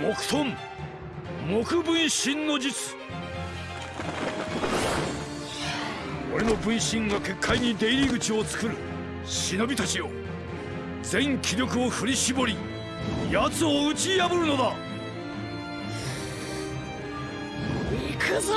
木遁木分身の術。俺の分身が結界に出入り口を作る。忍びたちよ。全気力を振り絞り奴を打ち破るのだ。行くぞ！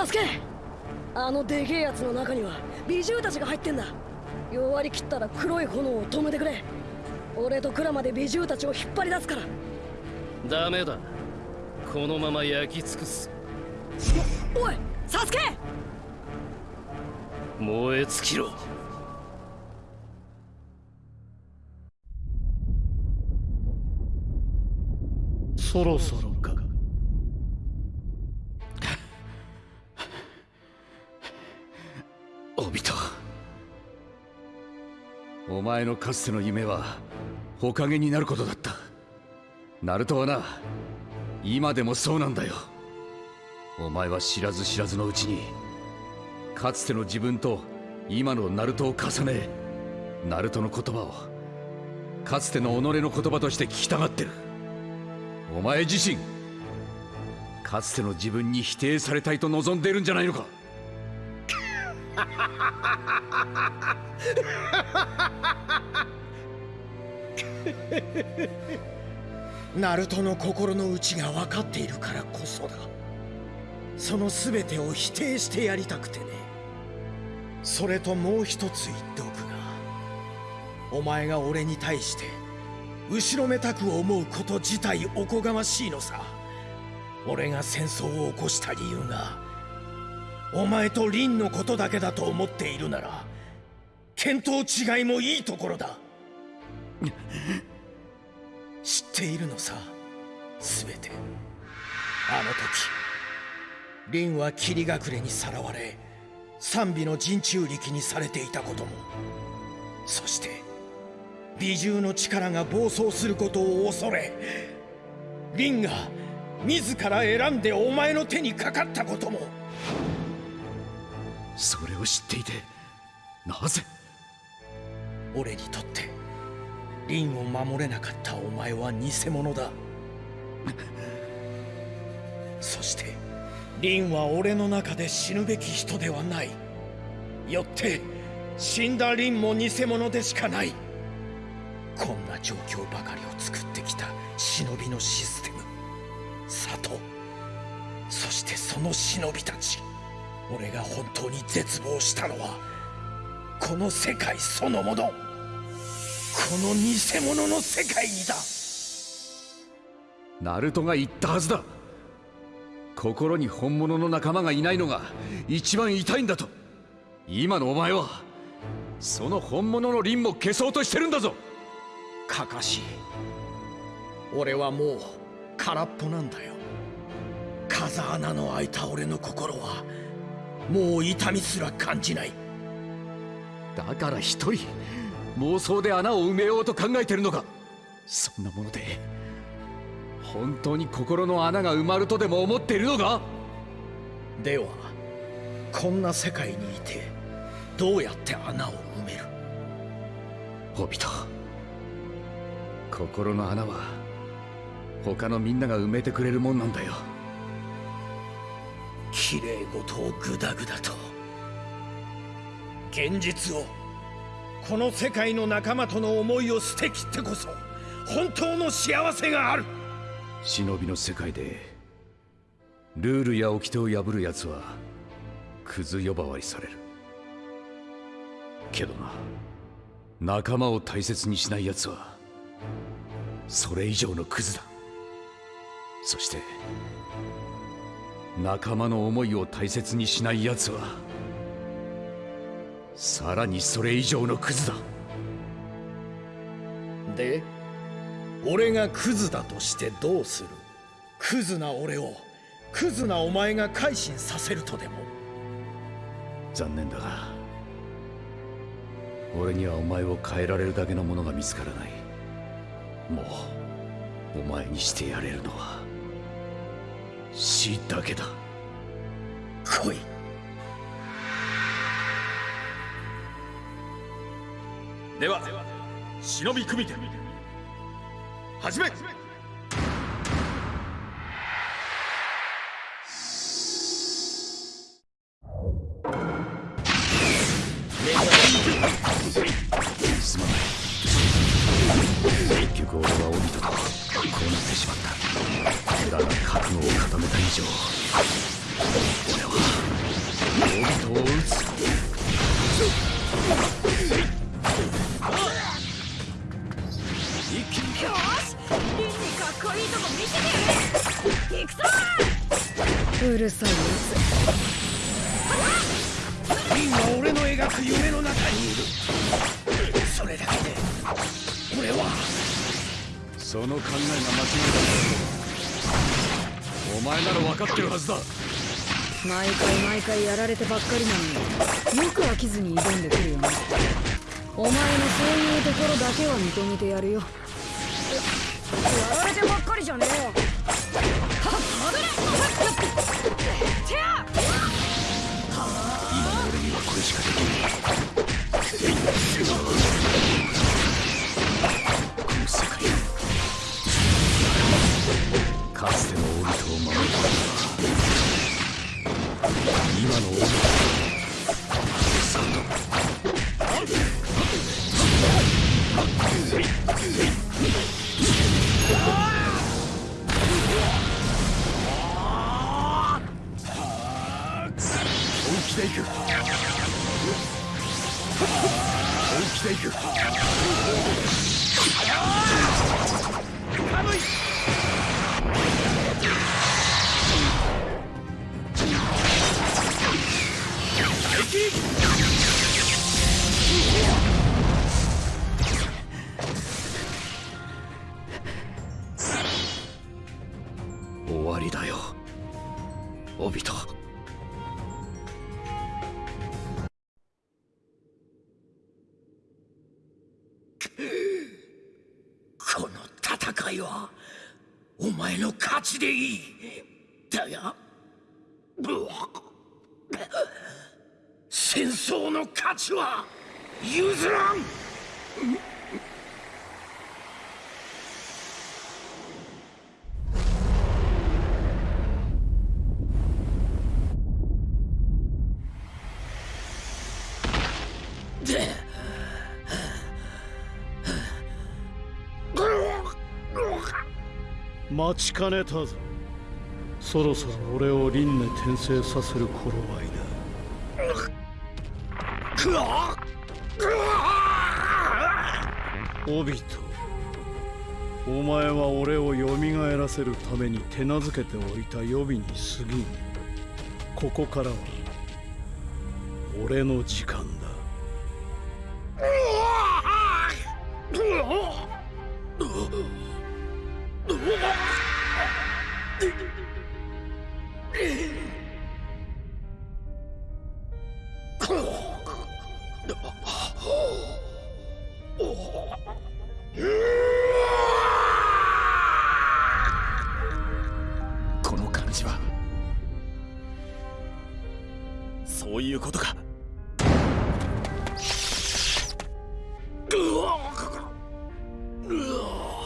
サスケあのでけえやつの中には美獣たちが入ってんだ。弱り切ったら黒い炎を止めてくれ。俺とクラマで美獣たちを引っ張り出すから。ダメだ。このまま焼き尽くす。おおいサスケ。燃え尽きろ。そろそろ前のかつての夢は火影になることだった。ナルトはな今でもそうなんだよ。お前は知らず知らずのうちにかつての自分と今のナルトを重ねナルトの言葉をかつての己の言葉として聞きたがってる。お前自身かつての自分に否定されたいと望んでいるんじゃないのか？ナルトの心の内が分かっているからこそだ。その全てを否定してやりたくてね。それともう一つ言っておくがお前が俺に対して後ろめたく思うこと自体おこがましいのさ。俺が戦争を起こした理由がお前と凛のことだけだと思っているなら見当違いもいいところだ。知っているのさ全て。あの時凛は霧隠れにさらわれ賛美の陣中力にされていたことも。そして美獣の力が暴走することを恐れ凛が自ら選んでお前の手にかかったことも。それを知っていてなぜ？俺にとって凛を守れなかったお前は偽物だ。そして凛は俺の中で死ぬべき人ではない。よって死んだ凛も偽物でしかない。こんな状況ばかりを作ってきた忍びのシステム。里。そしてその忍びたち。俺が本当に絶望したのはこの世界そのもの。この偽物の世界にだ。ナルトが言ったはずだ。心に本物の仲間がいないのが一番痛いんだと。今のお前はその本物の凛も消そうとしてるんだぞ。かかし俺はもう空っぽなんだよ。風穴の開いた俺の心はもう痛みすら感じない。だから一人妄想で穴を埋めようと考えてるのか。そんなもので本当に心の穴が埋まるとでも思っているのか？ではこんな世界にいてどうやって穴を埋める？ホビト心の穴は他のみんなが埋めてくれるもんなんだよ綺麗事をグダグダと。現実をこの世界の仲間との思いを捨てきってこそ本当の幸せがある。忍びの世界でルールや掟を破る奴はクズ呼ばわりされる。けどな仲間を大切にしない奴はそれ以上のクズだ。そして仲間の思いを大切にしない奴はさらにそれ以上のクズだ。で俺がクズだとしてどうする？クズな俺をクズなお前が改心させるとでも？残念だが俺にはお前を変えられるだけのものが見つからない。もうお前にしてやれるのは死だけだ。来い。では忍び組手始めるさいやリンは俺の描く夢の中にいる。それだけで俺は。その考えが間違いだお前なら分かってるはずだ。つ毎回毎回やられてばっかりなのに。よく飽きずに挑んでくるよね。お前のそういうところだけは認めてやるよ。やられてばっかりじゃねえよ。はっ争の勝ちは譲らん。待ちかねたぞ。そろそろ俺を輪廻転生させる頃合いだ。オビトお前は俺を蘇らせるために手なずけておいた予備に過ぎん。ここからは俺の時間だ。この感じは。そういうことか。うわ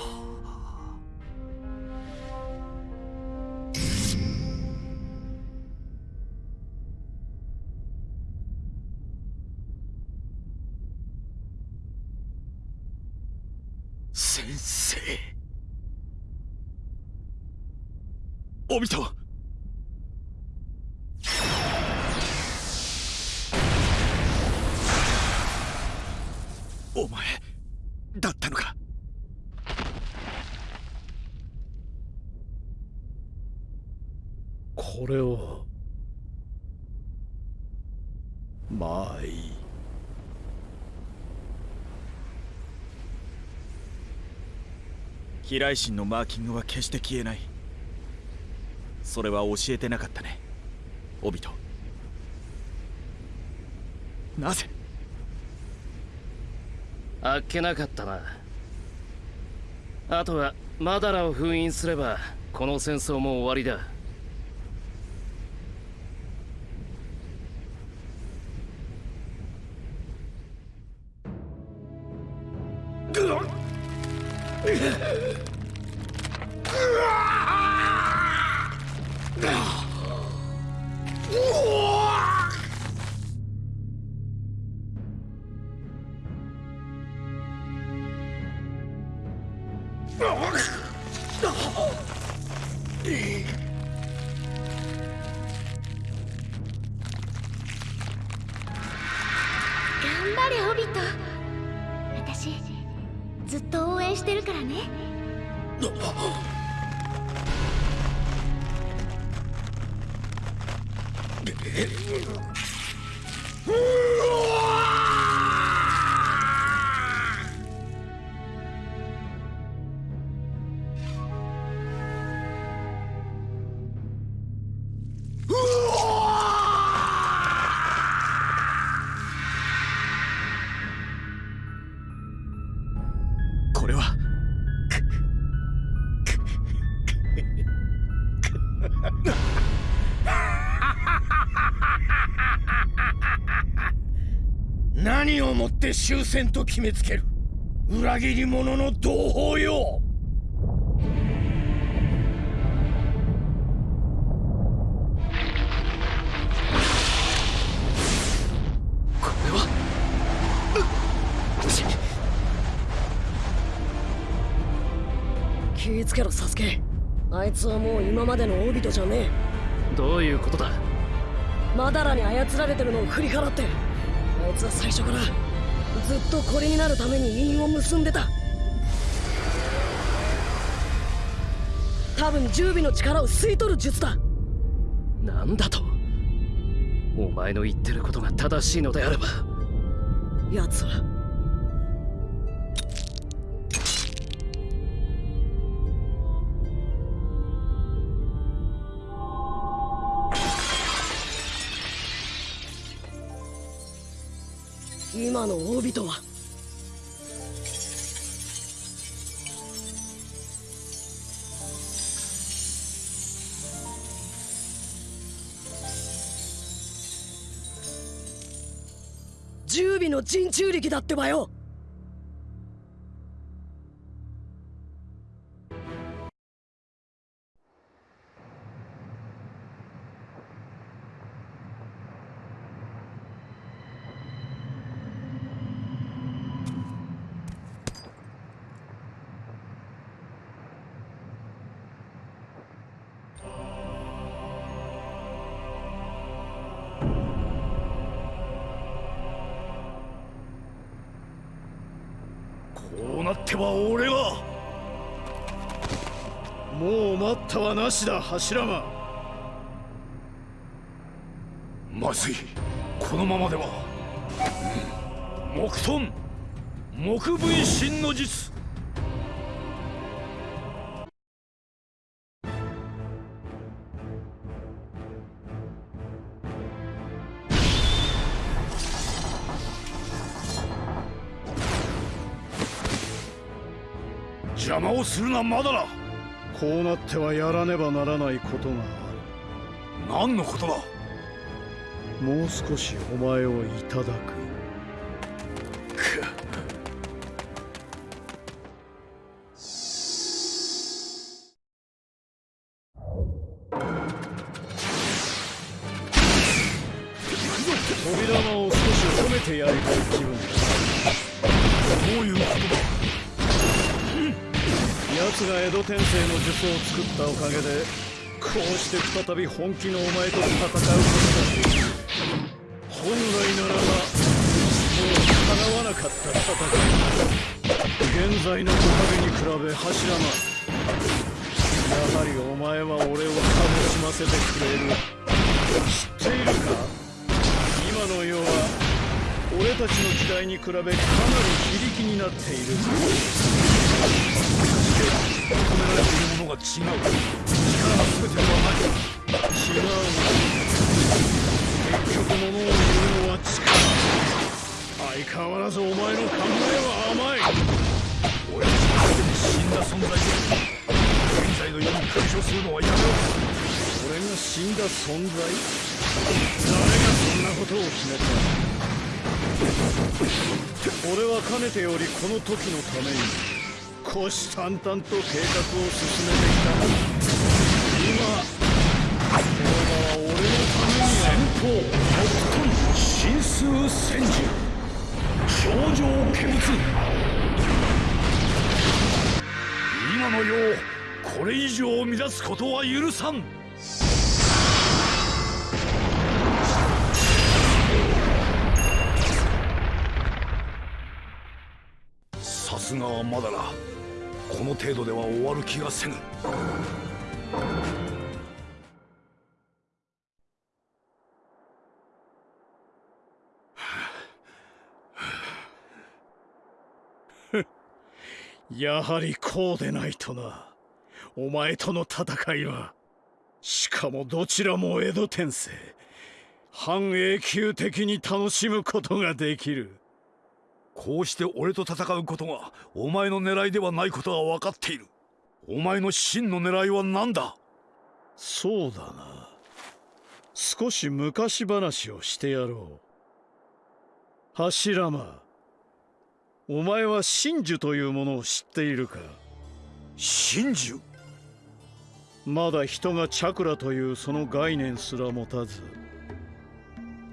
先生。オビトお前だったのかこれをまあいい飛来神のマーキングは決して消えない。それは教えてなかったね。オビト。なぜ？あっけなかったな。あとはマダラを封印すればこの戦争も終わりだ。終戦と決めつける。裏切り者の同胞よ。これは？気ぃつけろサスケ。あいつはもう今までのオビトじゃねどういうことだ？えマダラに操られてるのを振り払って。あいつは最初からずっとこれになるために韻を結んでた。多分十尾の力を吸い取る術だ。なんだと。お前の言ってることが正しいのであれば。奴は今のオビトは。十尾の陣中力だってばよ。っては俺が。もう待ったはなしだ柱間。まずい。このままでは。木遁木分身の術。をするなまだだ。こうなってはやらねばならないことが何のことだ。あるもう少しお前をいただく再び本気のお前と戦うことができる本来ならばもう叶わなかった戦い。現在の木陰に比べ柱間やはりお前は俺を楽しませてくれる。知っているか。今の世は俺たちの時代に比べかなり非力になっている。求められているものが違う力が全てではない違う結局物を言うのは力相変わらずお前の考えは甘い俺たちはすでに死んだ存在で現在の世に干渉するのはやめろ俺が死んだ存在誰がそんなことを決めた俺はかねてよりこの時のために。虎視眈々と計画を進めてきた今この場は俺のために。先方北遁神数戦時。頂上見物今の世をこれ以上乱すことは許さん。さすがはまだなこの程度では終わる気がせぬ。やはりこうでないとな。お前との戦いはしかもどちらも江戸天聖半永久的に楽しむことができる。こうして俺と戦うことがお前の狙いではないことは分かっている。お前の真の狙いは何だ？そうだな。少し昔話をしてやろう。柱間。お前は真珠というものを知っているか？真珠？まだ人がチャクラというその概念すら持たず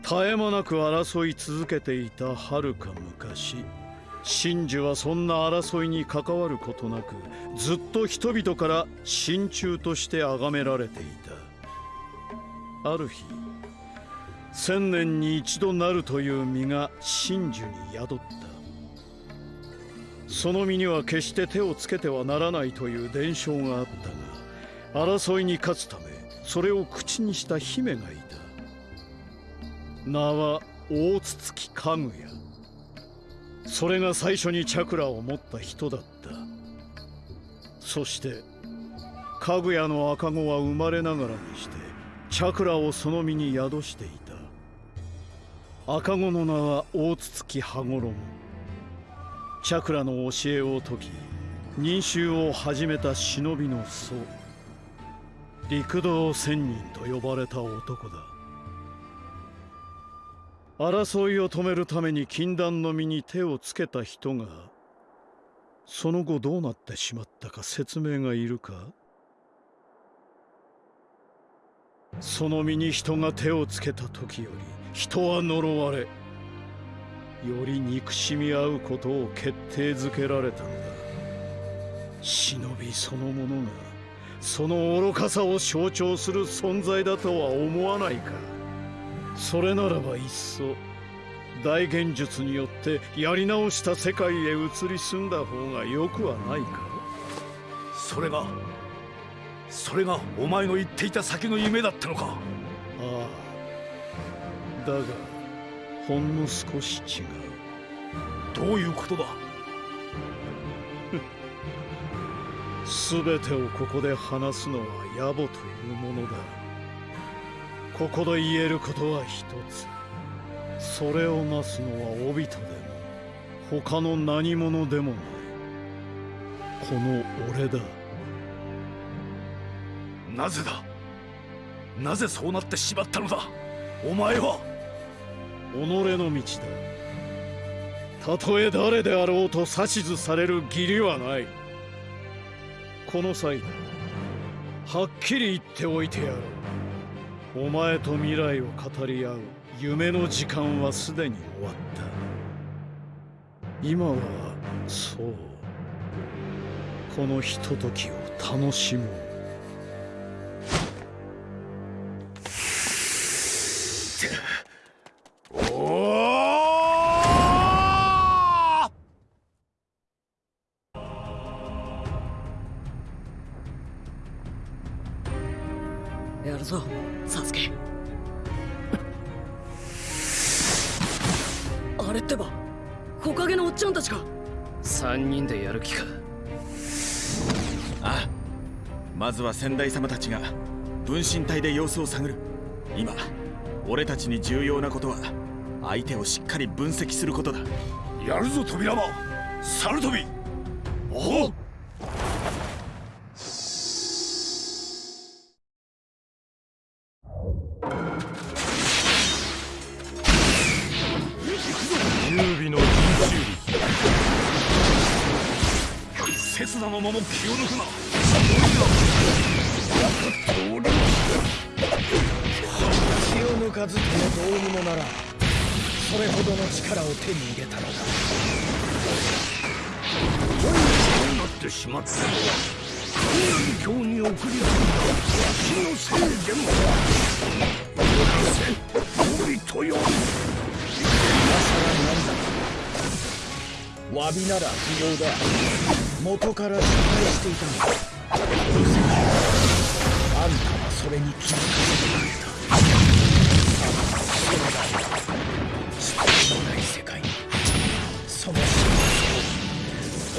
絶え間なく争い続けていたはるか昔。真珠はそんな争いに関わることなくずっと人々から真鍮として崇められていた。ある日千年に一度なるという実が真珠に宿った。その身には決して手をつけてはならないという伝承があったが争いに勝つためそれを口にした姫がいた。名は大筒木家具屋。それが最初にチャクラを持った人だった。そして家具屋の赤子は生まれながらにしてチャクラをその身に宿していた。赤子の名は大筒木羽衣。チャクラの教えを解き忍衆を始めた忍びの僧陸道仙人と呼ばれた男だ。争いを止めるために禁断の身に手をつけた人がその後どうなってしまったか説明がいるか？その身に人が手をつけた時より人は呪われより憎しみ合うことを決定づけられたんだ。忍びそのものがその愚かさを象徴する存在だとは思わないか？それならばいっそ大現術によってやり直した世界へ移り住んだ方がよくはないか。それがそれがお前の言っていた先の夢だったのか。ああ。だがほんの少し違う。どういうことだ？全てをここで話すのは野暮というものだここで言えることは一つ。それをなすのは帯人でも他の何者でもない。この俺だ。なぜだ？なぜそうなってしまったのだ？お前は？己の道だ。たとえ誰であろうと指図される義理はない。この際だはっきり言っておいてやろうお前と未来を語り合う夢の時間はすでに終わった。今はそう。このひとときを楽しもう。先代様たちが分身体で様子を探る。今俺たちに重要なことは相手をしっかり分析することだ。やるぞ扉間サルトビおう優美の人刹那の間も気を抜くな力を手に入れたのだ。そうなってしまったのは神南京に送り込んだ。わしのせい。でもなせ帯とよ今さら何だ。詫びなら不要だ。元から失敗してい。たんだ。あんたはそれに気づかせてくれた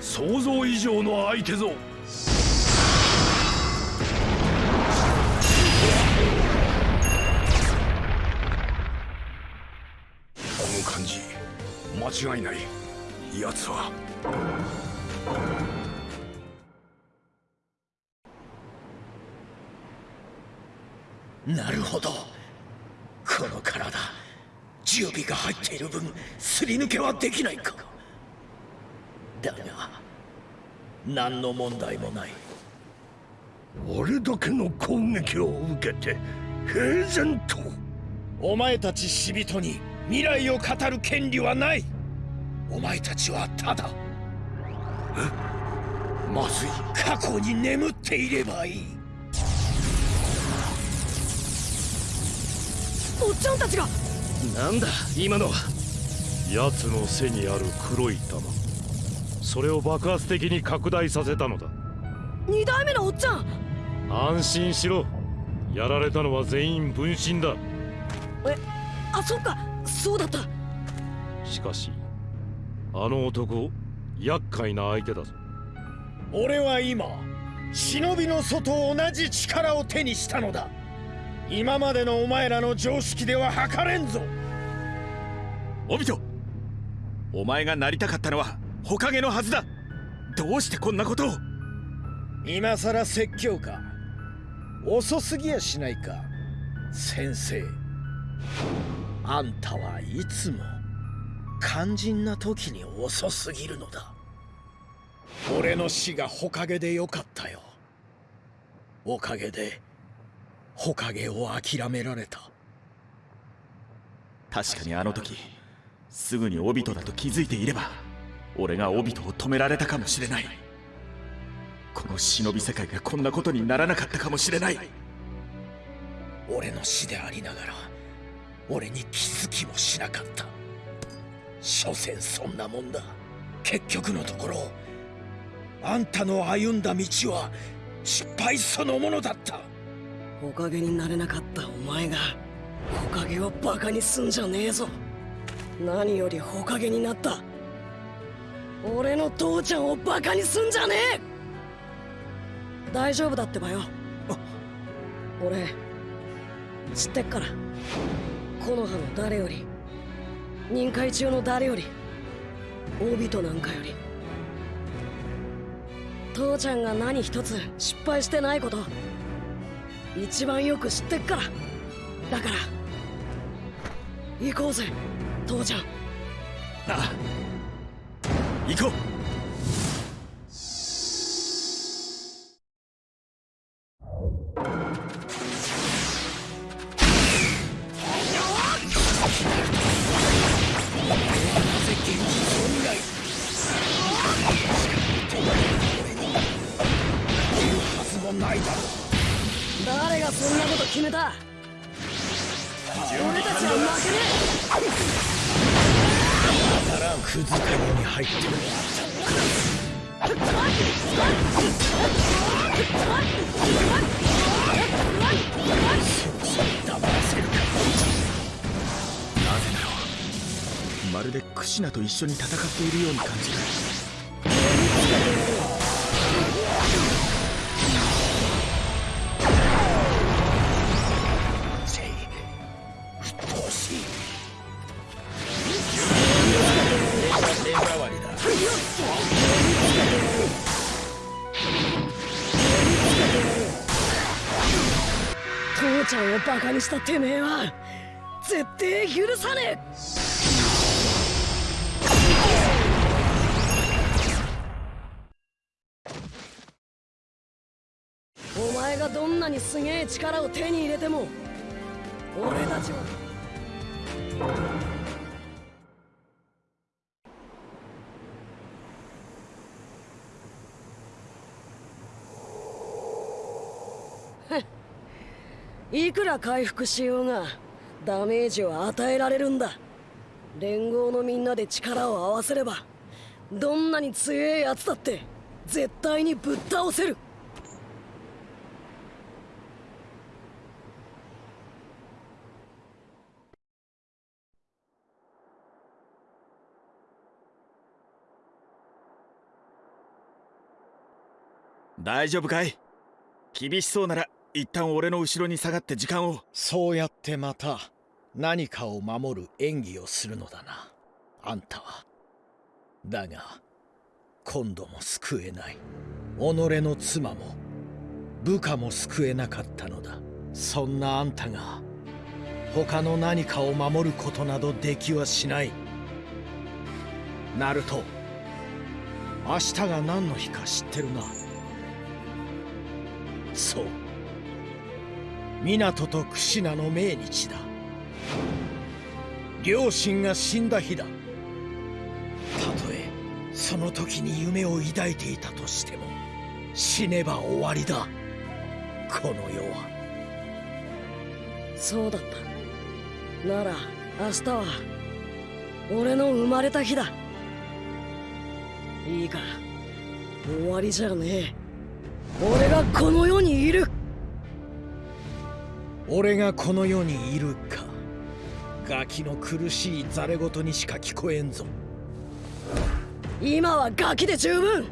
想像以上の相手ぞ。この感じ間違いない。奴は。なるほど。この体十尾が入っている分すり抜けはできないか。だが。何の問題もない。俺だけの攻撃を受けて平然とお前たち死人に未来を語る権利はない。お前たちはただ。まずい。過去に眠っていればいい。おっちゃんたちが。なんだ今のは。奴の背にある黒い玉それを爆発的に拡大させたのだ。二代目のおっちゃん。安心しろ。やられたのは全員分身だ。えあそっか。そうだった。しかしあの男厄介な相手だぞ。俺は今忍びの祖と同じ力を手にしたのだ。今までのお前らの常識では測れんぞ。オビトお前がなりたかったのは火影のはずだ。どうしてこんなことを。今さら説教か。遅すぎやしないか。先生。あんたはいつも。肝心な時に遅すぎるのだ。俺の死が火影でよかったよ。おかげで火影を諦められた。確かにあの時すぐにオビトだと気づいていれば俺がオビトを止められたかもしれない。この忍び世界がこんなことにならなかったかもしれない。俺の死でありながら俺に気づきもしなかった。所詮そんなもんだ。結局のところあんたの歩んだ道は失敗そのものだった。おかげになれなかったお前がおかげをバカにすんじゃねえぞ。何よりほかげになった。俺の父ちゃんをバカにすんじゃねえ！大丈夫だってばよ。俺知ってっから。木の葉の誰より。任界中の誰より。大人なんかより。父ちゃんが何一つ失敗してないこと。一番よく知ってっから。だから行こうぜ父ちゃん。ああ。行こう緒に戦っているように感じる。父ちゃんをバカにしたてめえは絶対許さねえ。すげえ力を手に入れても俺たちはいくら回復しようがダメージを与えられるんだ。連合のみんなで力を合わせればどんなに強えやつだって絶対にぶっ倒せる。大丈夫かい？厳しそうなら一旦俺の後ろに下がって時間を。そうやってまた何かを守る演技をするのだな。あんたは。だが今度も救えない。己の妻も部下も救えなかったのだ。そんなあんたが他の何かを守ることなどできはしない。ナルト明日が何の日か知ってるな。そう。港と櫛名の命日だ。両親が死んだ日だ。たとえその時に夢を抱いていたとしても死ねば終わりだ。この世は。そうだった。なら明日は俺の生まれた日だ。いいか終わりじゃねえ。俺がこの世にいる。俺がこの世にいるか。ガキの苦しいざれ言にしか聞こえんぞ。今はガキで十分。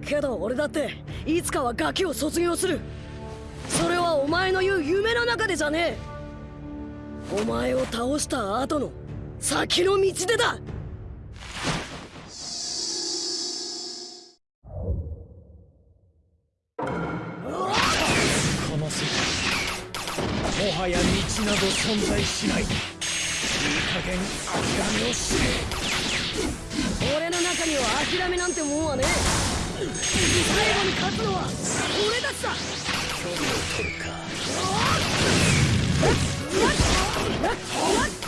けど俺だっていつかはガキを卒業する。それはお前の言う夢の中でじゃねえ。お前を倒した後の先の道でだなど存在しない。いい加減諦めをしれ俺の中には諦めなんてもんはねえ。最後に勝つのは俺たちだ。距離を取るか。螺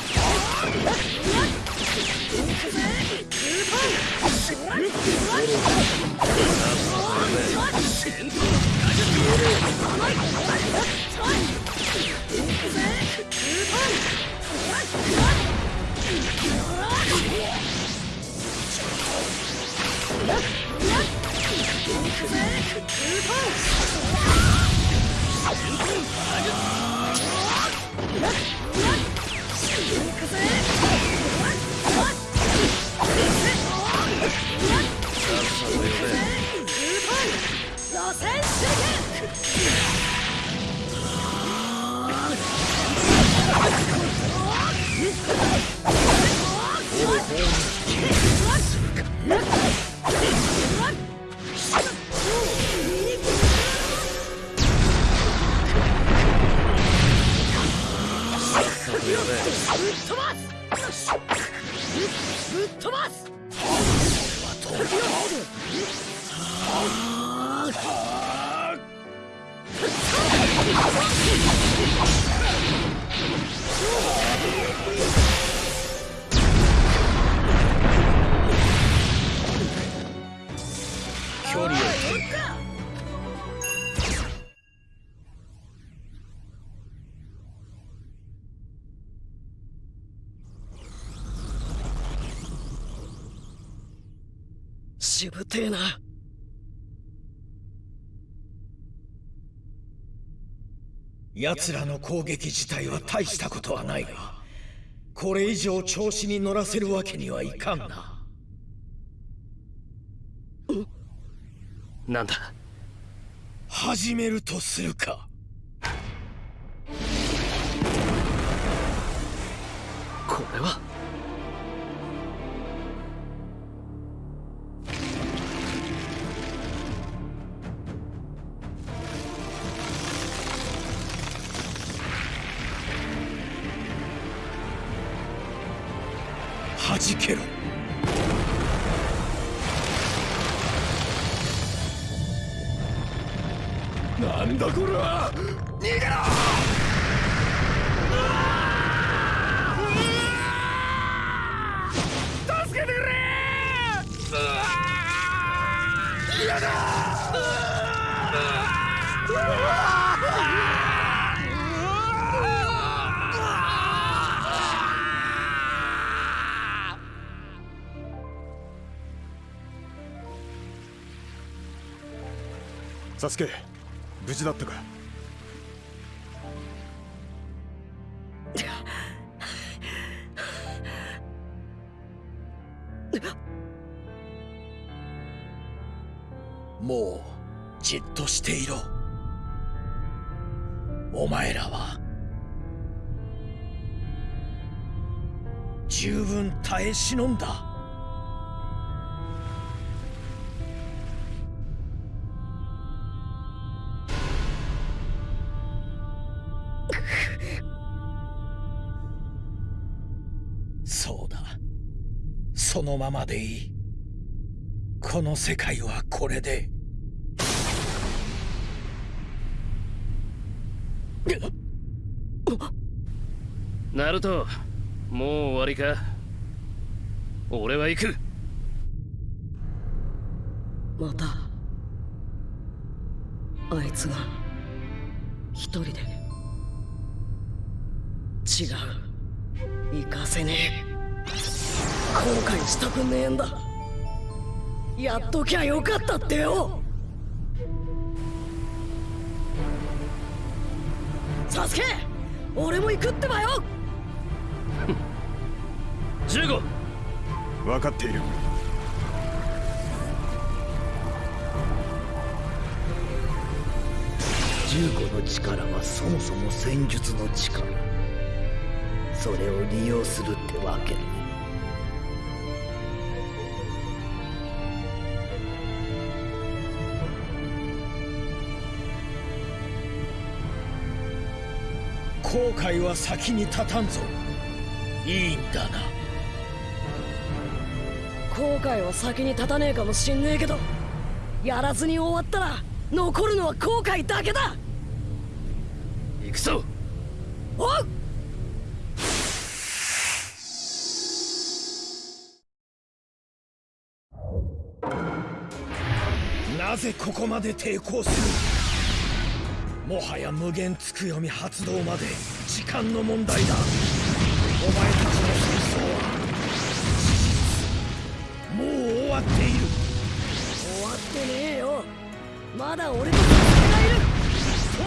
旋手ぶぶっ飛ばす。しぶてえな。奴らの攻撃自体は大したことはないがこれ以上調子に乗らせるわけにはいかんな。なんだ？始めるとするか。これは？弾けろ。なんだこれは。逃げろ。サスケ無事だったか？もうじっとしていろ。お前らは十分耐え忍んだ。のままでいい。この世界はこれで。ナルトもう終わりか？俺は行く。またあいつが一人で。違う。行かせねえ後悔したくねえんだ。やっときゃよかったってよ。サスケ俺も行くってばよ。15分かっている。15の力はそもそも戦術の力。それを利用するってわけ。ね後悔は先に立たんぞ。いいんだな。後悔は先に立たねえかもしんねえけどやらずに終わったら残るのは後悔だけだ。行くぞ。おうなぜここまで抵抗する？もはや無限つく読み発動まで時間の問題だ。お前たちの戦争は事実。もう終わっている。終わってねえよ。まだ俺と戦がいる。さ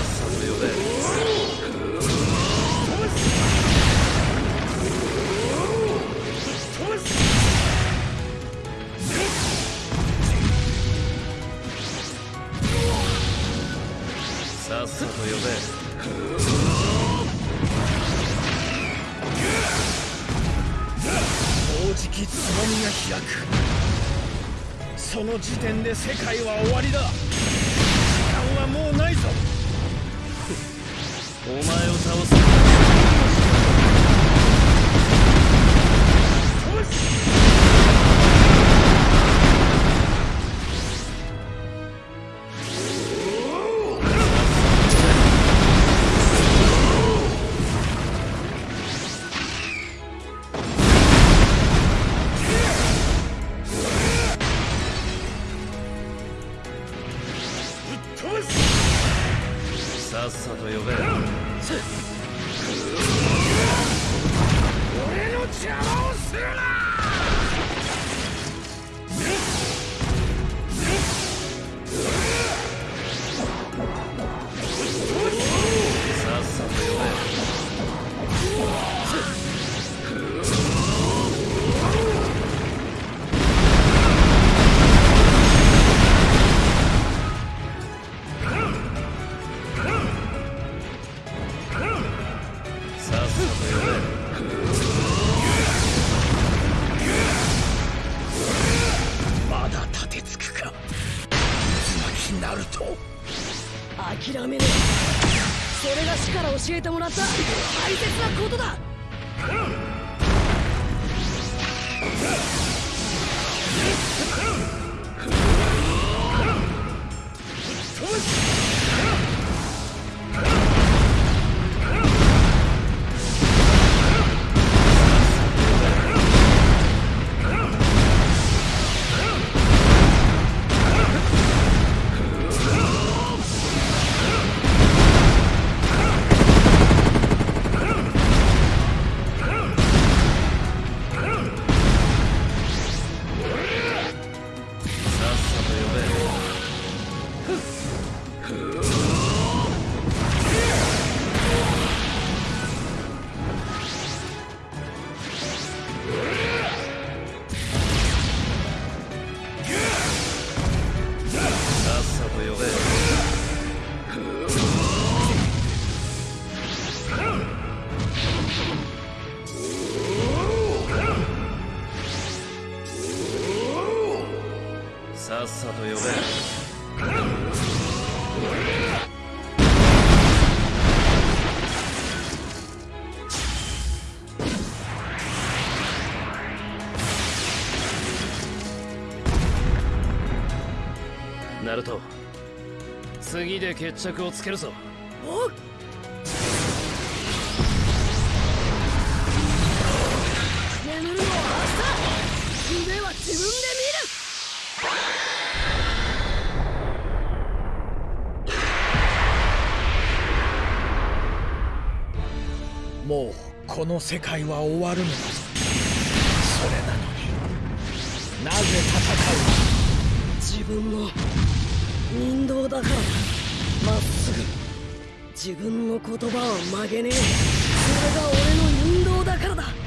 っさとっさと呼べ。もうじきつぼみが開くその時点で世界は終わりだ時間はもうないぞお前を倒す決着をつけるぞ。おっ。もうこの世界は終わるのだ。自分の言葉は曲げねえ。それが俺の運動だからだ。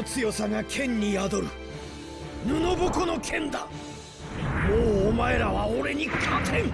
の強さが剣に宿る。布ぼこの剣だ。もうお前らは俺に勝てん。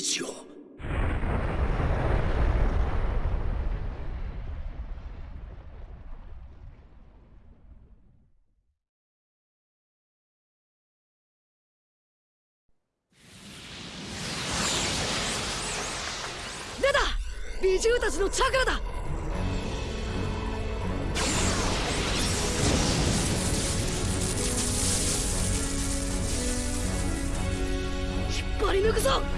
イメージを出た美獣たちのチャクラだ。引っ張り抜くぞ。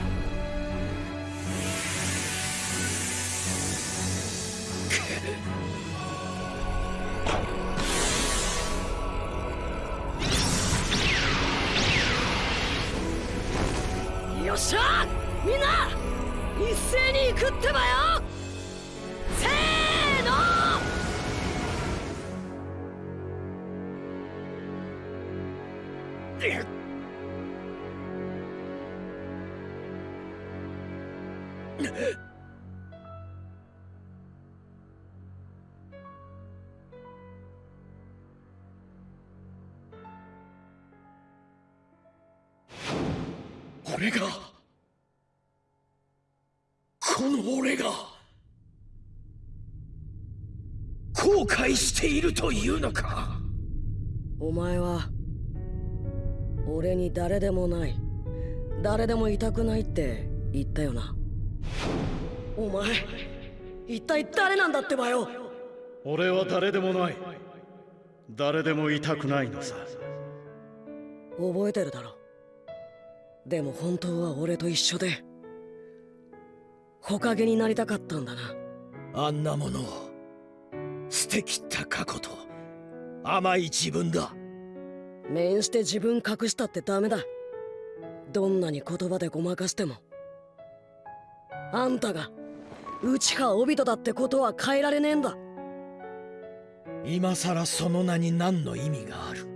後悔しているというのか？お前は俺に誰でもない。誰でもいたくないって言ったよな。お前一体誰なんだってばよ。俺は誰でもない。誰でもいたくないのさ。覚えてるだろ。でも本当は俺と一緒で。木陰になりたかったんだな。あんなものを。捨てきった過去と甘い自分だ。面して自分隠したってダメだ。どんなに言葉でごまかしても。あんたが内葉オビトだってことは変えられねえんだ。今さらその名に何の意味がある。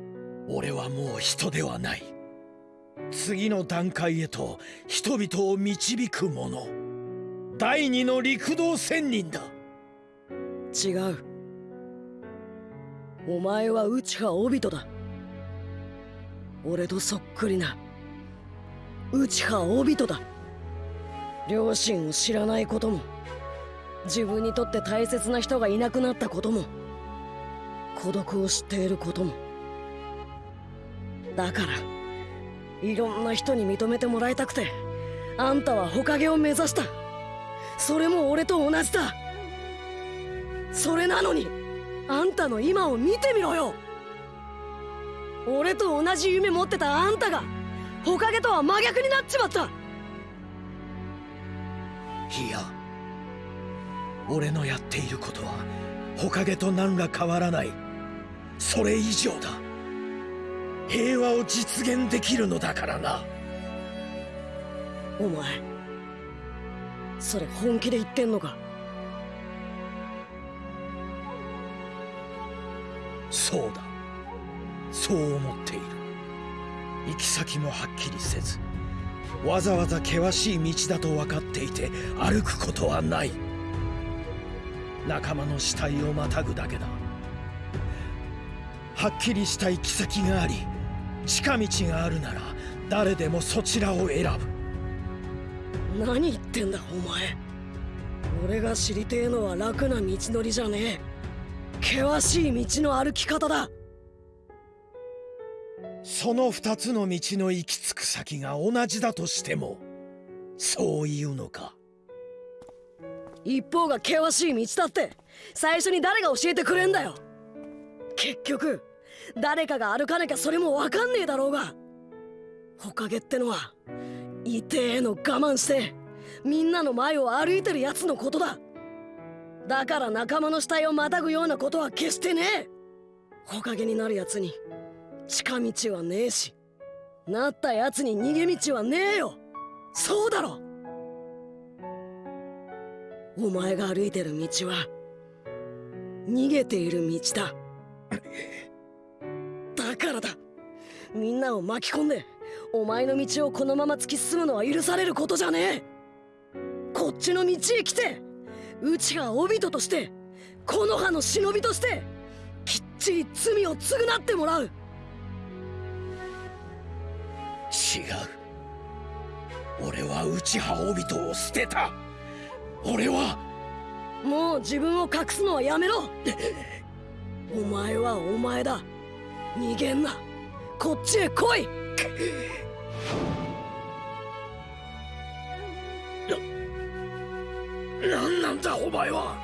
俺はもう人ではない。次の段階へと人々を導く者。第二の陸道仙人だ。違うお前は内葉オビトだ。俺とそっくりな。内葉オビトだ。両親を知らないことも。自分にとって大切な人がいなくなったことも。孤独を知っていることも。だからいろんな人に認めてもらいたくてあんたは火影を目指した。それも俺と同じだ。それなのにあんたの今を見てみろよ。俺と同じ夢持ってたあんたが火影とは真逆になっちまった。いや俺のやっていることは火影と何ら変わらない。それ以上だ。平和を実現できるのだからな。お前それ本気で言ってんのか？そうだ。そう思っている。行き先もはっきりせずわざわざ険しい道だと分かっていて歩くことはない。仲間の死体をまたぐだけだ。はっきりした行き先があり近道があるなら誰でもそちらを選ぶ。何言ってんだお前。俺が知りてえのは楽な道のりじゃねえ。険しい道の歩き方だ。その二つの道の行き着く先が同じだとしてもそう言うのか？一方が険しい道だって最初に誰が教えてくれんだよ。結局誰かが歩かなきゃそれもわかんねえだろうが。ほかげってのは痛えの我慢してみんなの前を歩いてるやつのことだだから仲間の死体をまたぐようなことは決してねえ。ほかげになるやつに近道はねえしなったやつに逃げ道はねえよ。そうだろ。お前が歩いてる道は逃げている道だ。だからだ。みんなを巻き込んでお前の道をこのまま突き進むのは許されることじゃねえ。こっちの道へ来て。うちがオビトとしてこの葉の忍びとしてきっちり罪を償ってもらう。違う。俺は内葉帯人を捨てた。俺はもう自分を隠すのはやめろ。お前はお前だ。逃げんな。こっちへ来い。なんだお前は。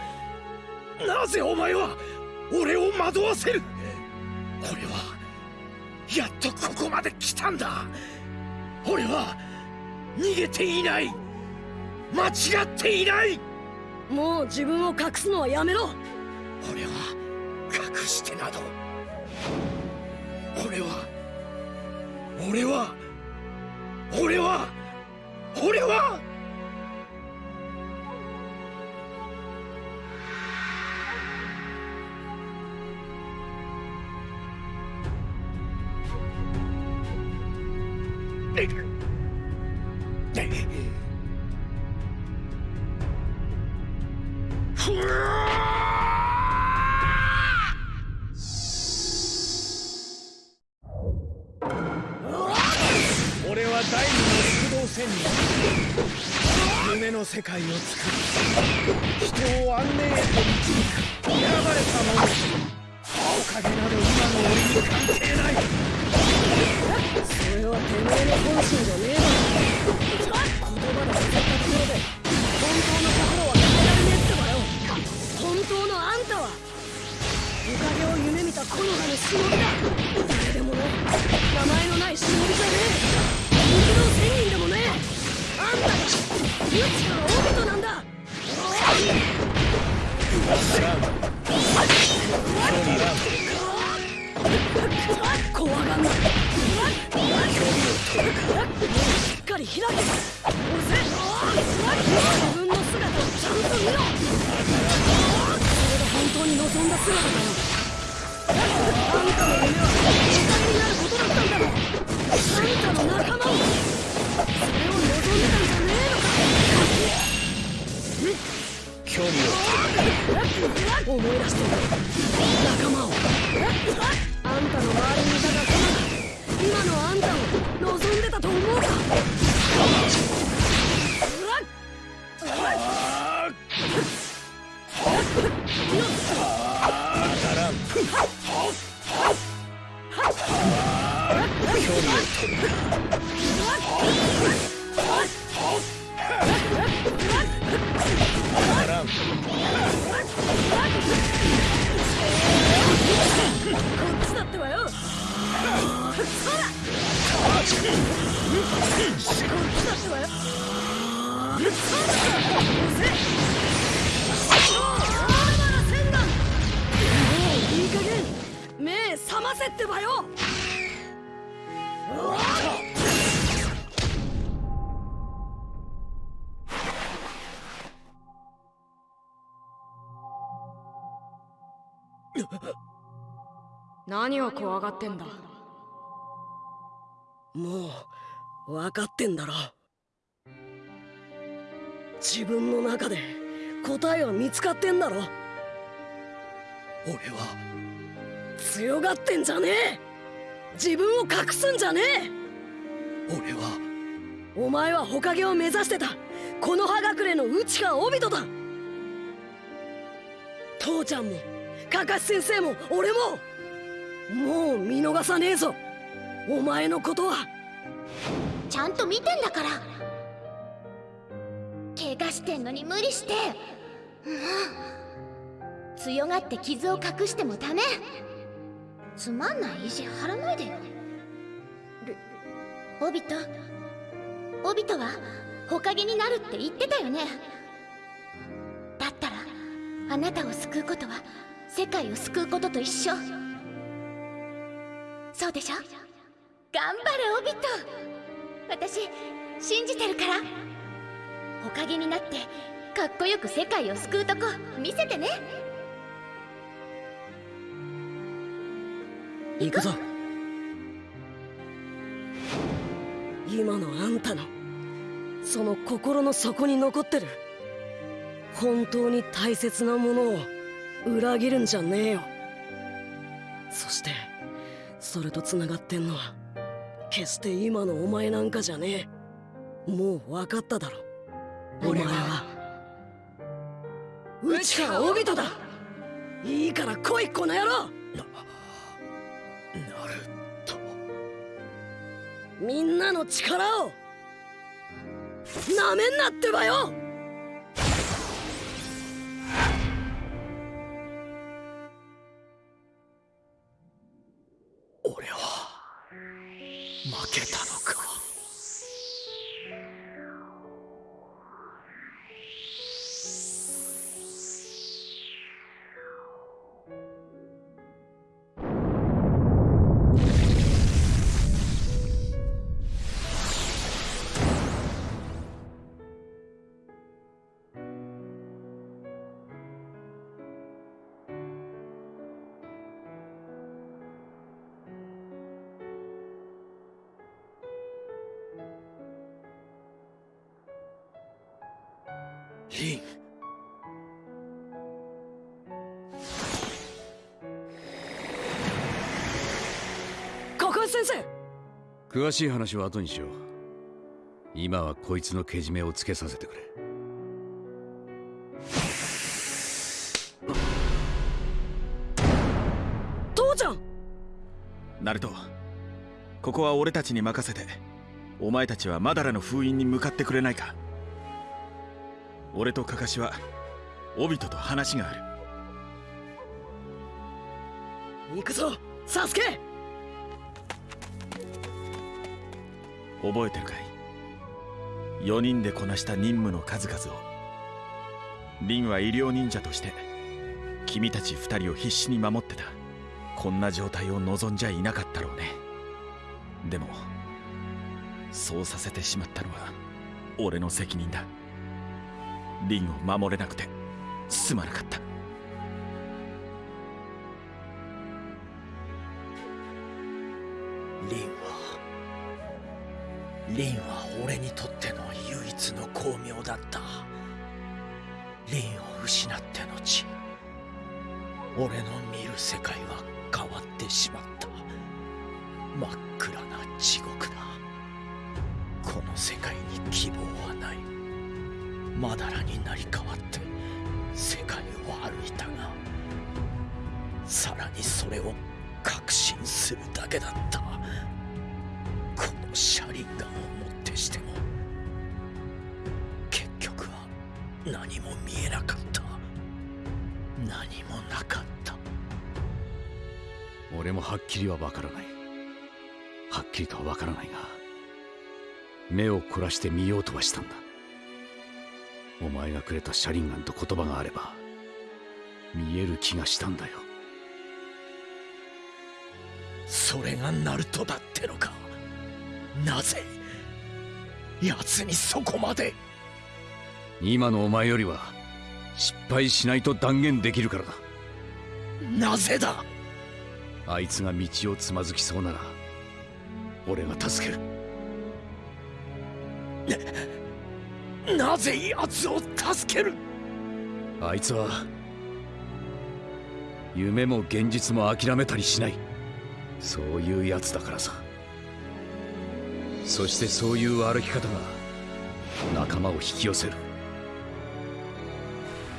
なぜお前は俺を惑わせる。俺はやっとここまで来たんだ。俺は逃げていない。間違っていない。もう自分を隠すのはやめろ。俺は隠してなど。俺は。俺は。俺は。俺は何を怖がってんだ？もう分かってんだろ。自分の中で答えは見つかってんだろ。俺は強がってんじゃねえ。自分を隠すんじゃねえ。俺はお前は火影を目指してた。この葉隠れの内川帯人だ。父ちゃんもカカシ先生も俺も。もう見逃さねえぞ。お前のことは。ちゃんと見てんだから。怪我してんのに無理して。もう強がって傷を隠してもダメ。つまんない意地張らないでよ。オビト。オビトは火影になるって言ってたよね。だったらあなたを救うことは世界を救うことと一緒。そうでしょ？頑張れオビト。私信じてるから。おかげになってかっこよく世界を救うとこ見せてね。行くぞ。今のあんたのその心の底に残ってる本当に大切なものを裏切るんじゃねえよ。そしてそれとつながってんのは決して今のお前なんかじゃねえ。もう分かっただろ。お前は内川帯人だ。いいから来いこの野郎。なると。みんなの力をなめんなってばよけた。先生。詳しい話は後にしよう。今はこいつのけじめをつけさせてくれ。父ちゃん。ナルトここは俺たちに任せて。お前たちはマダラの封印に向かってくれないか。俺とカカシはオビトと話がある。行くぞサスケ覚えてるかい？4人でこなした任務の数々を。リンは医療忍者として君たち2人を必死に守ってた。こんな状態を望んじゃいなかったろうね。でもそうさせてしまったのは俺の責任だ。リンを守れなくてすまなかった。リンはリンは俺にとっての唯一の光明だった。リンを失って後俺の見る世界は変わってしまった。真っ暗な地獄だ。この世界に希望はない。まだらになり変わって世界を歩いたがさらにそれを確信するだけだった。この車輪ガンをもってしても結局は何も見えなかった。何もなかった。俺もはっきりはわからない。はっきりとはわからないが目を凝らして見ようとはしたんだ。お前がくれたシャリンガンと言葉があれば見える気がしたんだよ。それがナルトだってのかなぜ奴にそこまで。今のお前よりは失敗しないと断言できるからだ。なぜだ。あいつが道をつまずきそうなら俺が助ける。なぜ奴を助ける。あいつは夢も現実も諦めたりしない。そういうやつだからさそしてそういう歩き方が仲間を引き寄せる。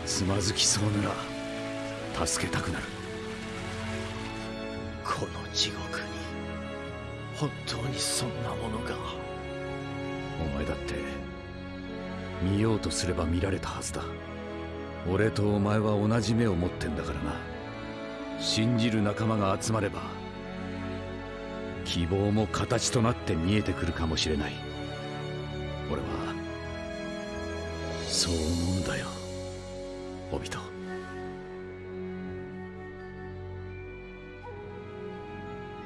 つまずきそうなら助けたくなる。この地獄に本当にそんなものが。お前だって見ようとすれば見られたはずだ。俺とお前は同じ目を持ってんだからな。信じる仲間が集まれば希望も形となって見えてくるかもしれない。俺はそう思うんだよ。オビト。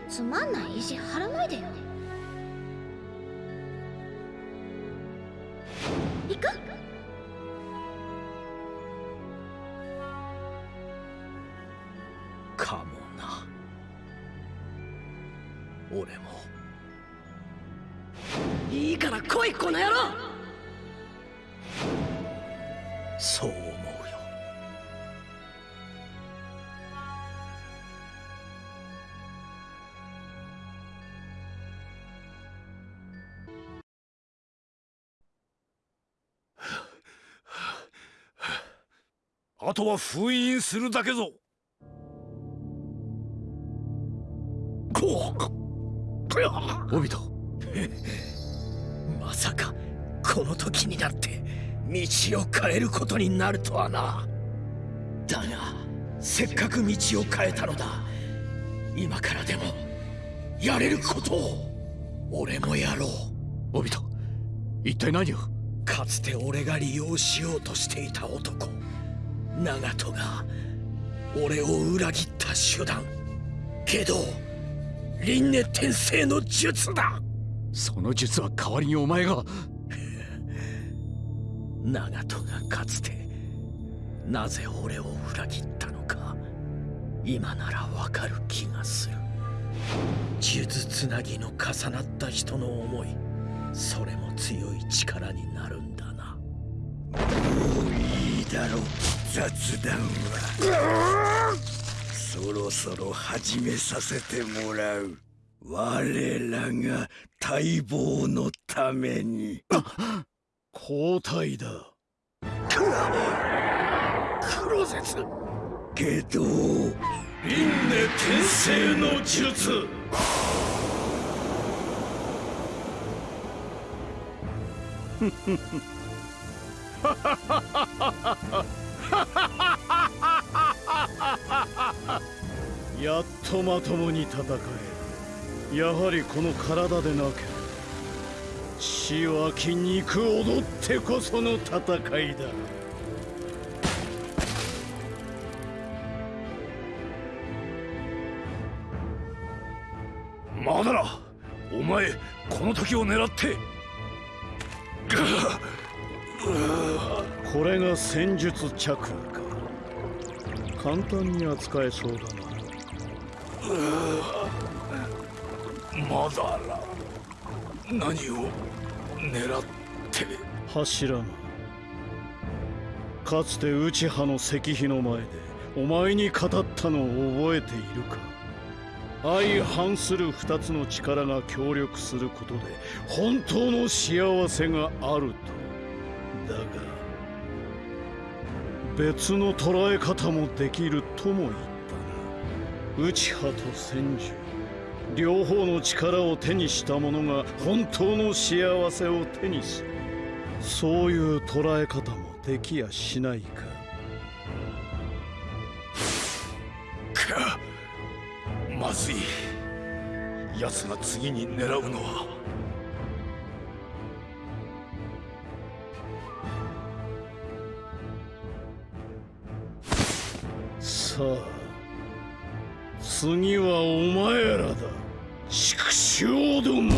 つまんない意地張らないでよ。あとは封印するだけぞ。オビト。まさかこの時になって道を変えることになるとはな。だがせっかく道を変えたのだ。今からでもやれることを俺もやろう。オビト一体何を？かつて俺が利用しようとしていた男長門が俺を裏切った手段。けど輪廻転生の術だ。その術は代わりにお前が。長門がかつてなぜ俺を裏切ったのか今ならわかる気がする。術つなぎの重なった人の思いそれも強い力になるんだな。もういいだろ雑談は。そろそろ始めさせてもらう。我らが待望のために。交代だ。黒絶けど輪廻転生の術 やっとまともに戦えやはりこの体でなければ血湧き肉踊ってこその戦いだ。まだなお前この時を狙って。これが戦術チャクラか。簡単に扱えそうだな。まだら。何を狙って？柱間かつて内派の石碑の前でお前に語ったのを覚えているか。相反する二つの力が協力することで本当の幸せがあると。だが別の捉え方もできるとも言ったな。内派と戦術両方の力を手にした者が本当の幸せを手にす。るそういう捉え方もできやしないか。かまずい。奴が次に狙うのは。さあ次はお前らだ。畜生ども。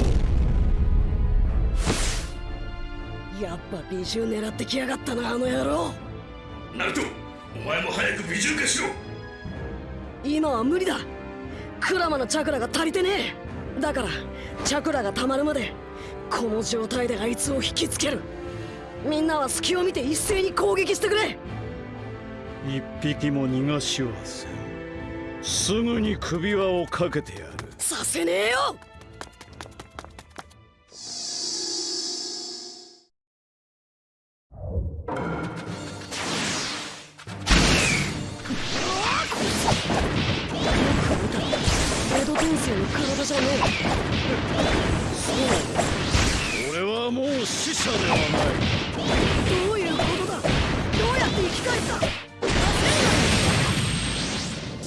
やっぱ美獣狙ってきやがったなあの野郎。ナルトお前も早く美獣化しろ。今は無理だ。クラマのチャクラが足りてねえ。だからチャクラが溜まるまでこの状態であいつを引きつける。みんなは隙を見て一斉に攻撃してくれ一匹も逃がしはせん。すぐに首輪をかけてやる。させねえよ！江戸天生の体じゃね俺はもう死者ではない。えどういうことだ？どうやって生き返った？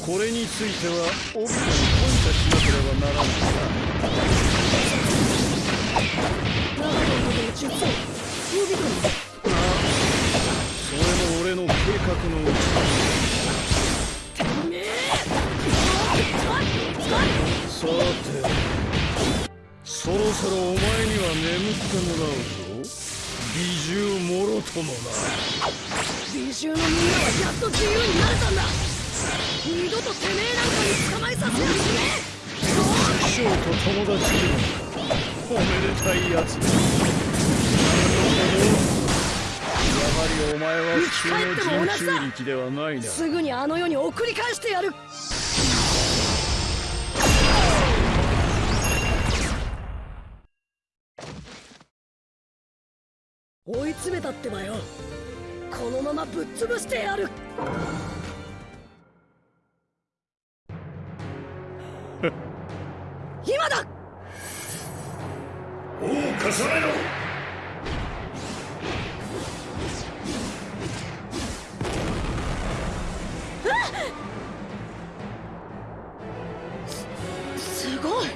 これについてはオビトに感謝しなければならない長野の術をオビトにそれも俺の計画のうちさてそろそろお前には眠ってもらうぞ。美獣もろともな。美獣のみんなはやっと自由になれたんだ二度とてめえなんかに捕まえさせやしね師匠と友達でもおめでたいやつだやはりお前は普通の人中力ではないなすぐにあの世に送り返してやる。追い詰めたってばよ。このままぶっ潰してやる今だ。おお重ねろ。すごい。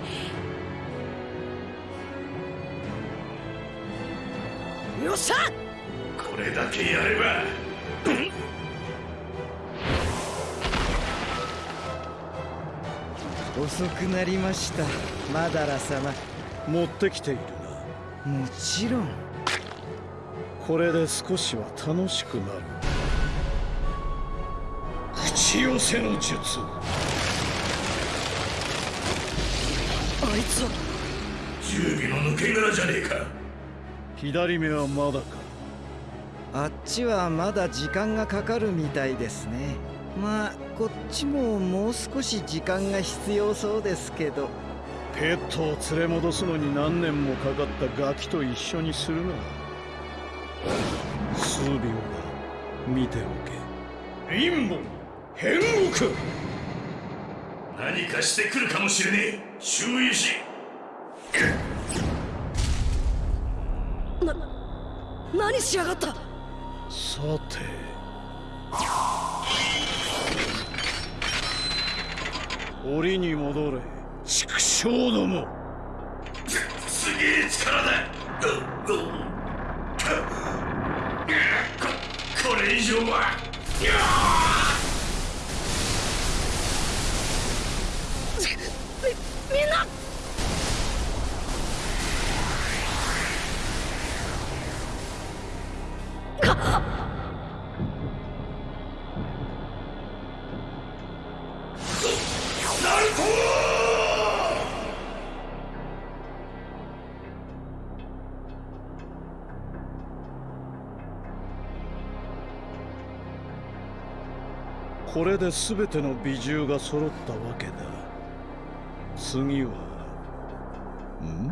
よっしゃ。これだけやれば。遅くなりましたマダラ様。持ってきているもちろん。これで少しは楽しくなる。口寄せの術。あいつは。十尾の抜け殻じゃねえか。左目はまだか。あっちはまだ時間がかかるみたいですね。まあこっちももう少し時間が必要そうですけどペットを連れ戻すのに何年もかかったガキと一緒にするな。数秒だ見ておけ。陰謀変国何かしてくるかもしれねえ。注意し。な何しやがった。さて。檻に戻れ畜生ども。すげえ力だここれ以上は。みみんな。ナ れで全ての美獣が揃ったわけだ。次はん？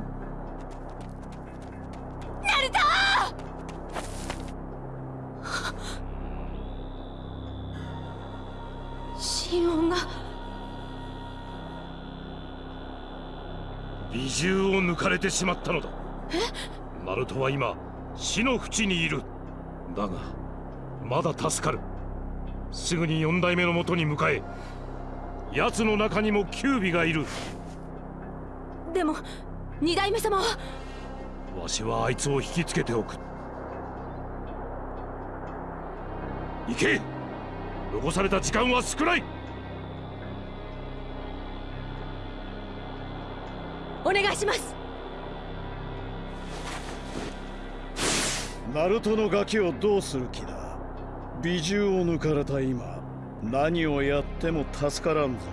ナルト！心音が。美獣を抜かれてしまったのだ。ナルトは今死の淵にいる。だがまだ助かるすぐに四代目のもとに向かえ奴の中にもキュービがいる。でも二代目様は？わしはあいつを引きつけておく。行け！残された時間は少ない！お願いします。ナルトのガキをどうする気だ？美獣を抜かれた今何をやっても助からんぞ。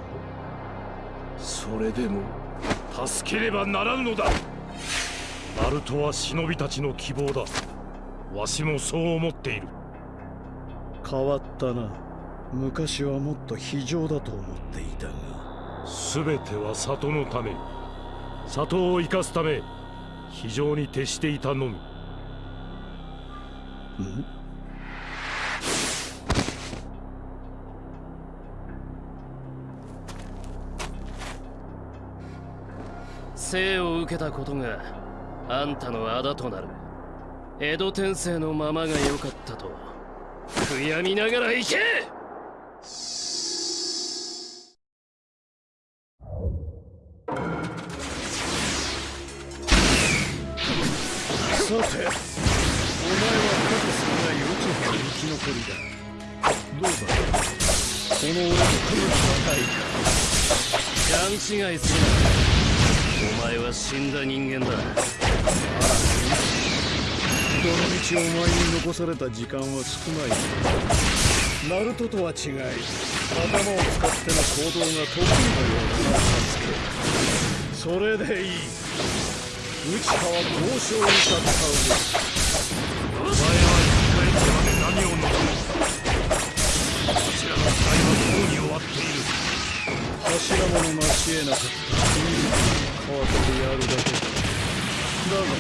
それでも助ければならぬのだ。ナルトは忍びたちの希望だ。わしもそう思っている。変わったな。昔はもっと非情だと思っていたが。全ては里のため。里を生かすため非常に徹していたのみ。ん？生を受けたことがあんたの仇となる。江戸天聖のままが良かったと悔やみながら行け！さてお前はカズスが幼稚園の生き残りだ。どうだ？この俺とこの戦い勘違いするな死んだ人間だ。どの道お前に残された時間は少ない。ナルトとは違い頭を使っての行動が得意のようだなサスケそれでいい。内川交渉に戦うお前は一回ってまで何を望むこちらの時代はもうに終わっている。柱もの成し得なかった変わってやるだけだだが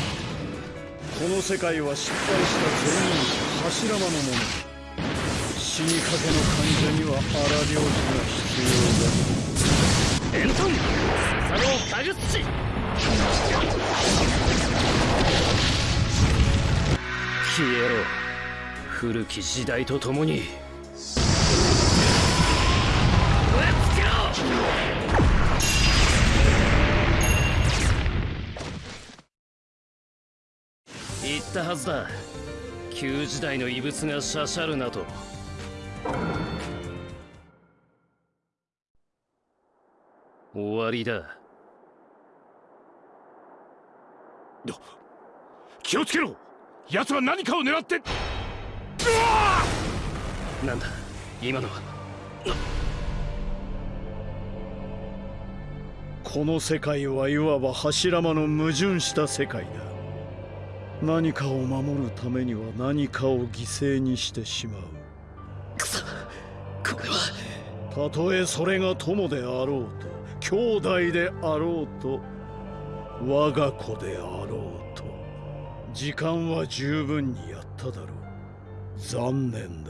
この世界は失敗した全員柱間のもの死にかけの患者には荒療治が必要だエントン笹のタグスチ消えろ。古き時代とともに。ったはずだ。旧時代の遺物がしゃしゃるなと。終わりだ。気をつけろ。奴は何かを狙って。なんだ？今のは？この世界はいわば柱間の矛盾した世界だ何かを守るためには何かを犠牲にしてしまう。くそ。これはたとえそれが友であろうと兄弟であろうと我が子であろうと時間は十分にやっただろう。残念。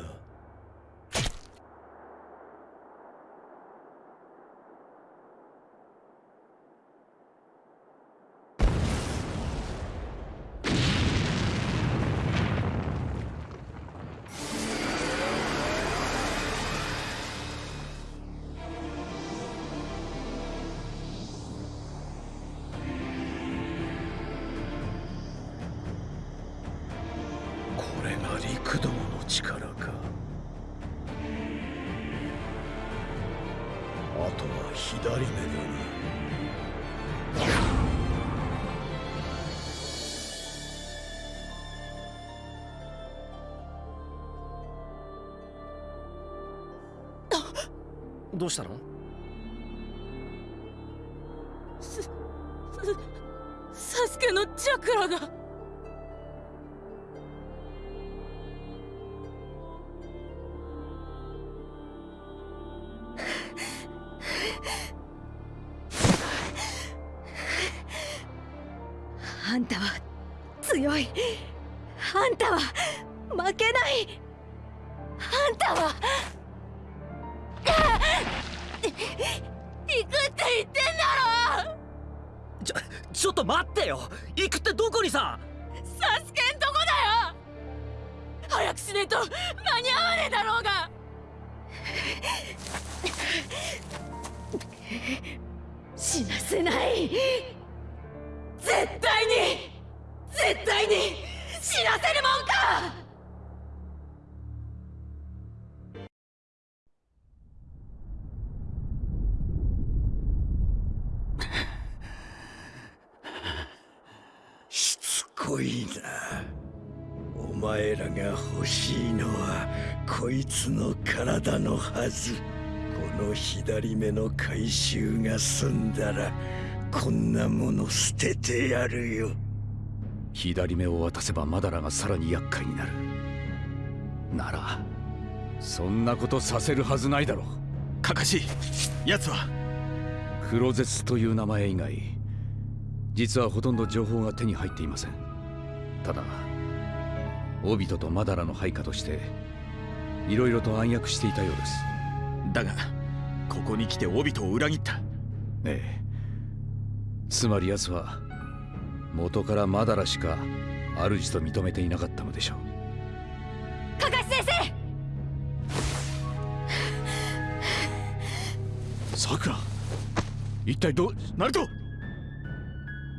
は左目だなどうしたの？す、す、サスケのチャクラが。はず。この左目の回収が済んだらこんなもの捨ててやるよ。左目を渡せばマダラがさらに厄介になる。ならそんなことさせるはずないだろう。かかし奴は。黒絶という名前以外実はほとんど情報が手に入っていません。ただオビトとマダラの配下としていろいろと暗躍していたようです。だがここに来てオビトを裏切った。ええ。つまり奴は元からマダラしか主と認めていなかったのでしょう。カカシ先生！さくら一体どナルト！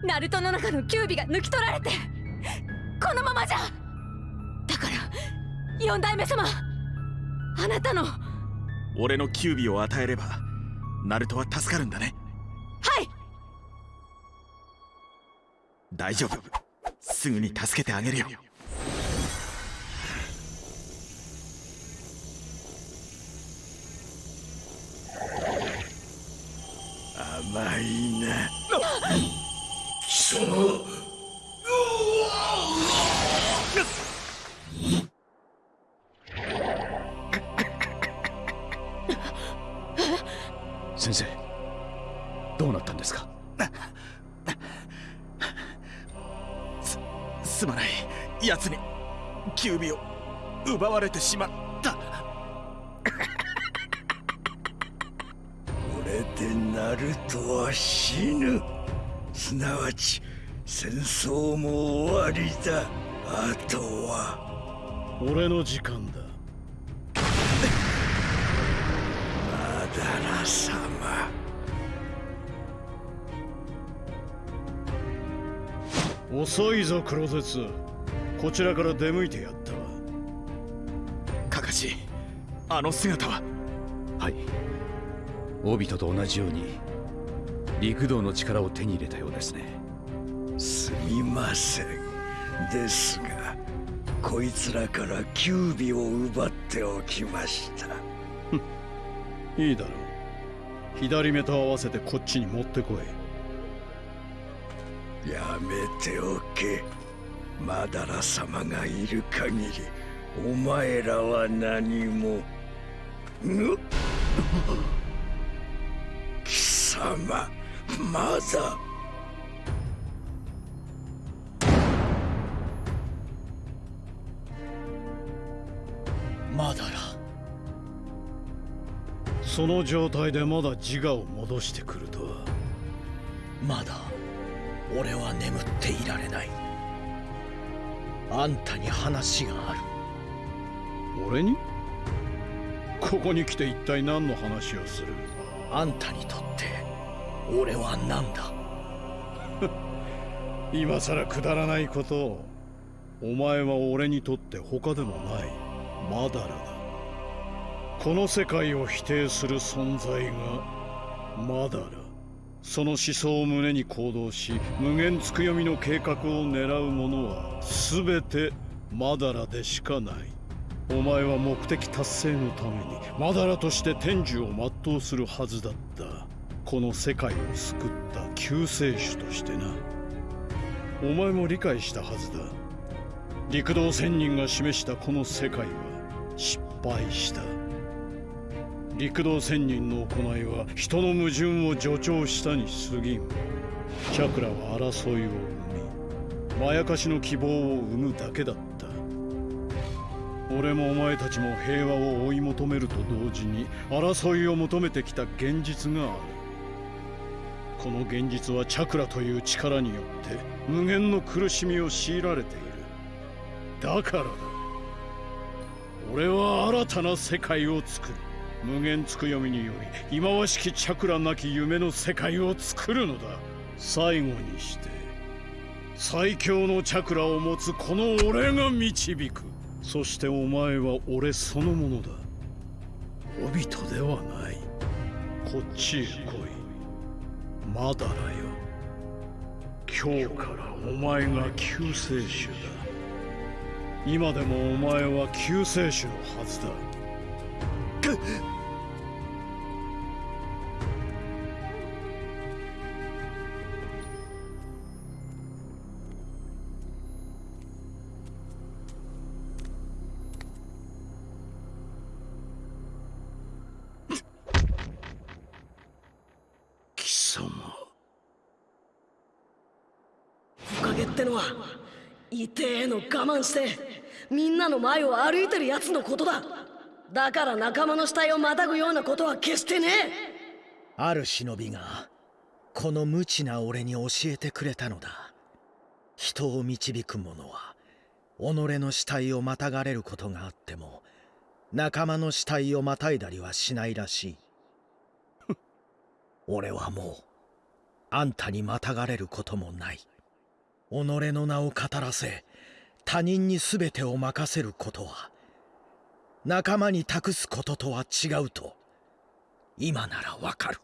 ナルトの中のキュービが抜き取られてこのままじゃ！だから四代目様あなたの。は俺のキュービを与えればナルトは助かるんだね。い。大丈夫。すぐに助けてあげるよわち戦争も終わりだ。あとは。俺の時間だ。マダラ様。遅いぞ黒絶こちらから出向いてやったわ。カカシあの姿は。はい。オビトと同じように陸道の力を手に入れたようですね。すみません。ですがこいつらからキュービを奪っておきました。いいだろう。左目と合わせてこっちに持ってこい。やめておけ。マダラ様がいる限りお前らは何も。ぬ 貴様まだまだらその状態でまだ自我を戻してくるとは。まだ俺は眠っていられない。あんたに話がある。俺に？ここに来て一体何の話をする？あんたにとって俺は何だ？今さらくだらないことをお前は俺にとって他でもない。マダラだ。この世界を否定する存在がマダラその思想を胸に行動し無限つくよみの計画を狙う者は全てマダラでしかない。お前は目的達成のためにマダラとして天寿を全うするはずだった。この世界を救った救世主としてな。お前も理解したはずだ。陸道仙人が示したこの世界は失敗した。陸道仙人の行いは人の矛盾を助長したに過ぎん。チャクラは争いを生みまやかしの希望を生むだけだった。俺もお前たちも平和を追い求めると同時に争いを求めてきた現実がある。この現実はチャクラという力によって無限の苦しみを強いられている。だからだ。俺は新たな世界を作る。無限つくよみにより忌まわしきチャクラなき夢の世界を作るのだ。最後にして最強のチャクラを持つこの俺が導く。そしてお前は俺そのものだ。オビトではない。こっちへ来い。まだだよ。今日からお前が救世主だ。今でもお前は救世主のはずだ。痛えの我慢してみんなの前を歩いてるやつのことだ。だから仲間の死体をまたぐようなことは決してね。えある忍びがこの無知な俺に教えてくれたのだ。人を導く者は己の死体をまたがれることがあっても仲間の死体をまたいだりはしないらしい。俺はもうあんたにまたがれることもない。己の名を語らせ他人に全てを任せることは仲間に託すこととは違うと今ならわかる。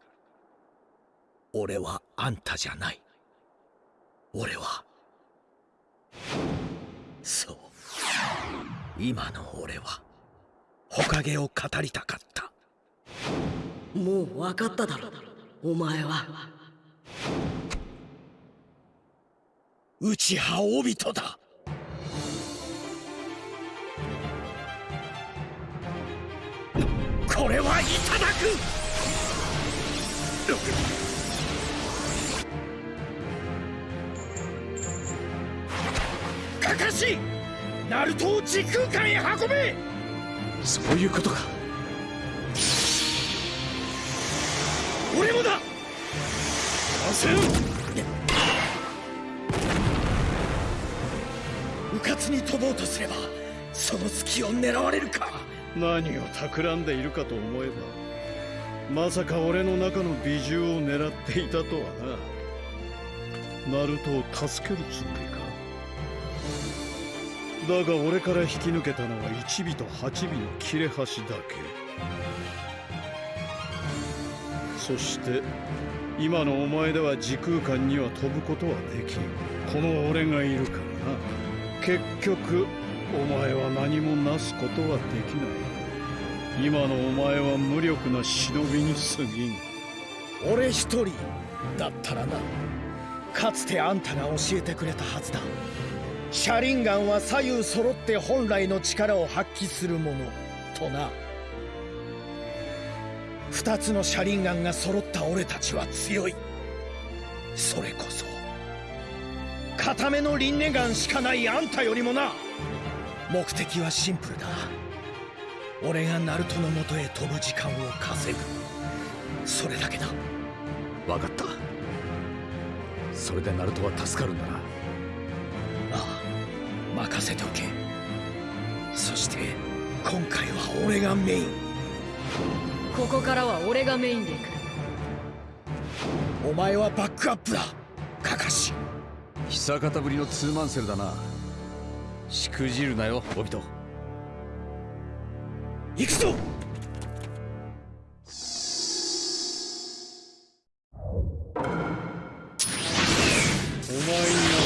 俺はあんたじゃない。俺はそう。今の俺は火影を語りたかった。もう分かっただろお前は。内派オビトだ。これはいただく。かかしナルトを時空間へ運べ。そういうことか。俺もだ。せんうかつに飛ぼうとすればその隙を狙われるか。何を企んでいるかと思えばまさか俺の中の美獣を狙っていたとはな。ナルトを助けるつもりか。だが俺から引き抜けたのは1尾と8尾の切れ端だけ。そして今のお前では時空間には飛ぶことはできん。この俺がいるからな。結局お前は何もなすことはできない今のお前は無力な忍びに過ぎん俺一人だったらな。かつてあんたが教えてくれたはずだ。車輪ガンは左右揃って本来の力を発揮するものとな。二つの車輪ガンが揃った俺たちは強い。それこそ。固めの輪廻ガンしかないあんたよりもな。目的はシンプルだ。俺がナルトのもとへ飛ぶ時間を稼ぐ。それだけだ。分かった。それでナルトは助かるんだな。ああ。任せておけ。そして今回は俺がメイン。ここからは俺がメインで行く。お前はバックアップだ。カカシ久方ぶりのツーマンセルだな。しくじるなよオビト行くぞ！お前には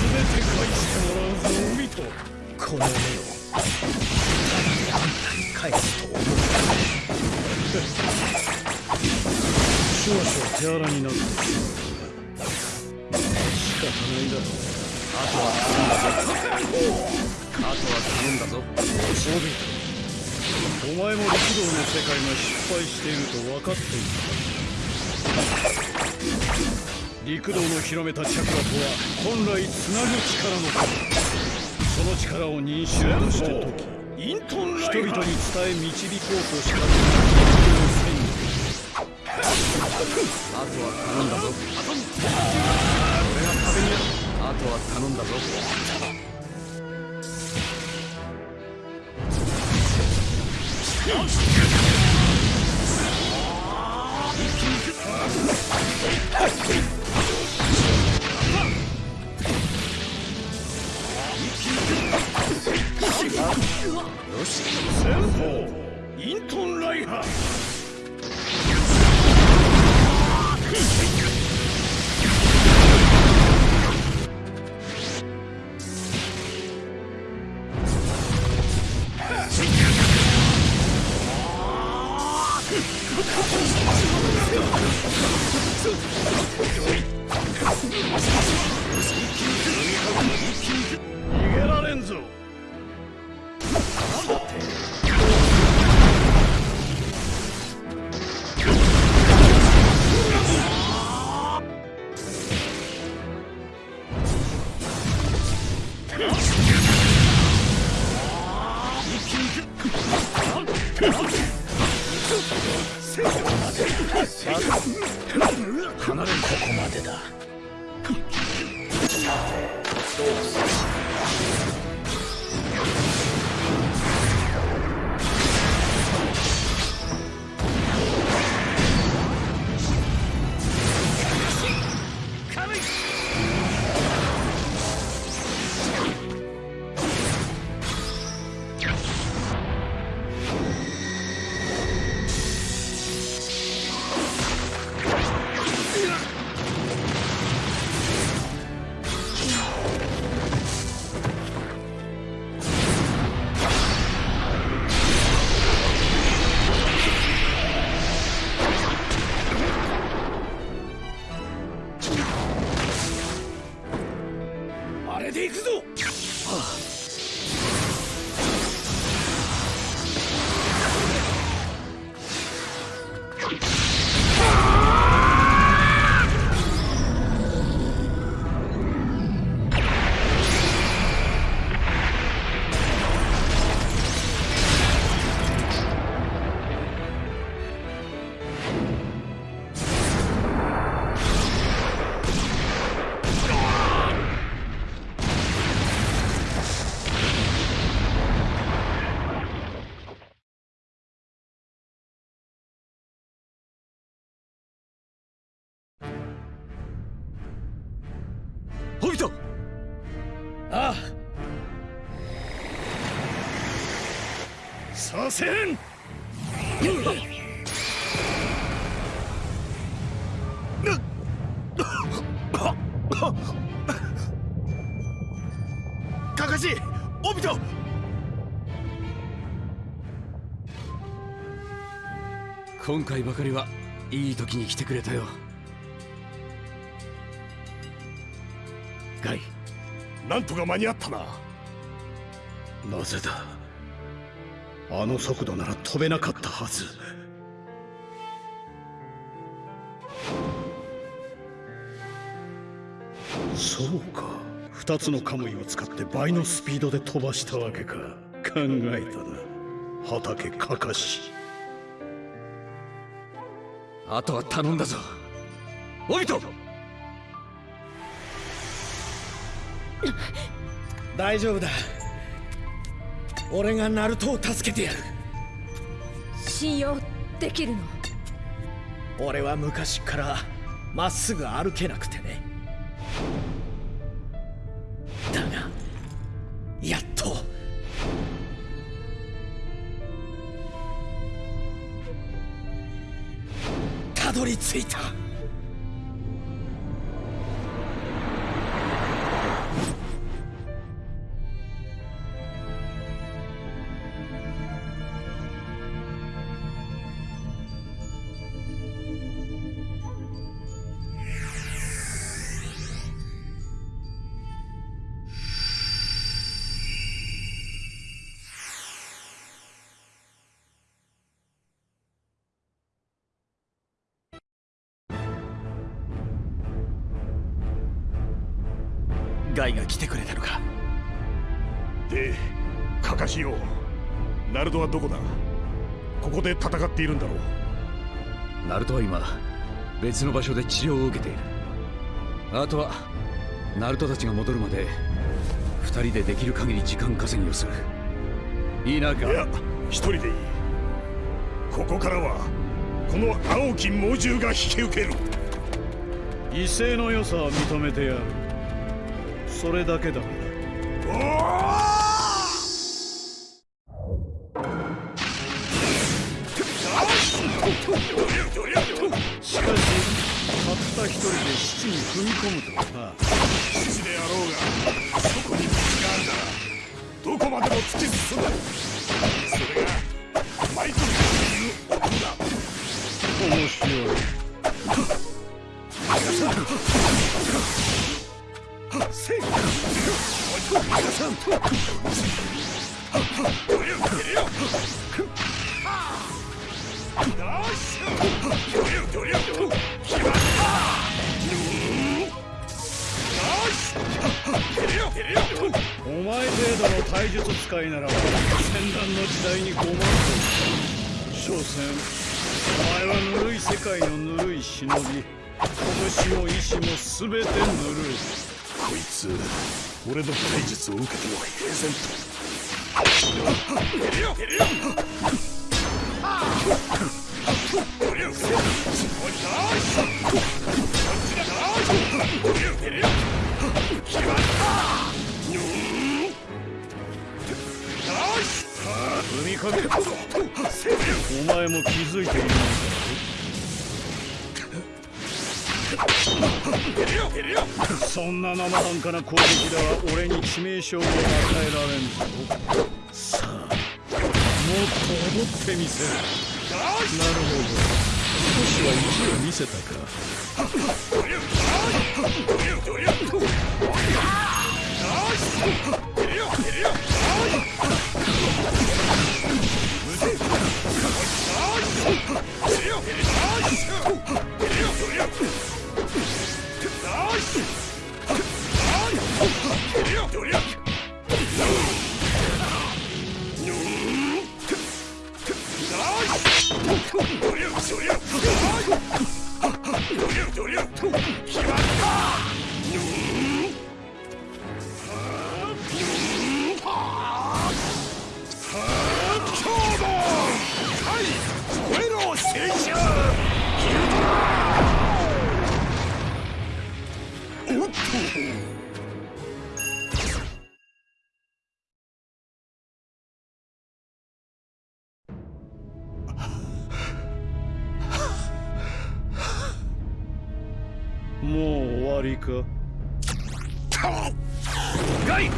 全て返ししていると分かって。いた陸道の広めたチャクラとは本来つなぐ力のことその力を認識として解き人々に伝え導こうとしたあとは頼んだぞ。俺が壁にあとは頼んだぞ。よし先方。イントンライハー。せん。カカシオビト。今回ばかりはいい時に来てくれたよ。ガイ。なんとか間に合ったな。なぜだ？あの速度なら飛べなかったはず。そうか。二つのカムイを使って倍のスピードで飛ばしたわけか。考えたな。畑かかし。あとは頼んだぞ。オビト大丈夫だ俺がナルトを助けてやる。信用できるの？俺は昔からまっすぐ歩けなくてね。だがやっと。たどり着いたはどこだ？ここで戦っているんだろう。ナルトは今別の場所で治療を受けている。あとはナルトたちが戻るまで二人でできる限り時間稼ぎをする。いいなガいや一人でいい。ここからはこの青き猛獣が引き受ける。威勢の良さは認めてやる。それだけだ。しか踏み込むと。忍び拳も意志も全てぬるこいつ俺の体術を受けては平然と。な生半可な攻撃では俺に致命傷を与えられんぞさあもっと踊ってみせるなるほど少しは意地を見せたかもうかガイ。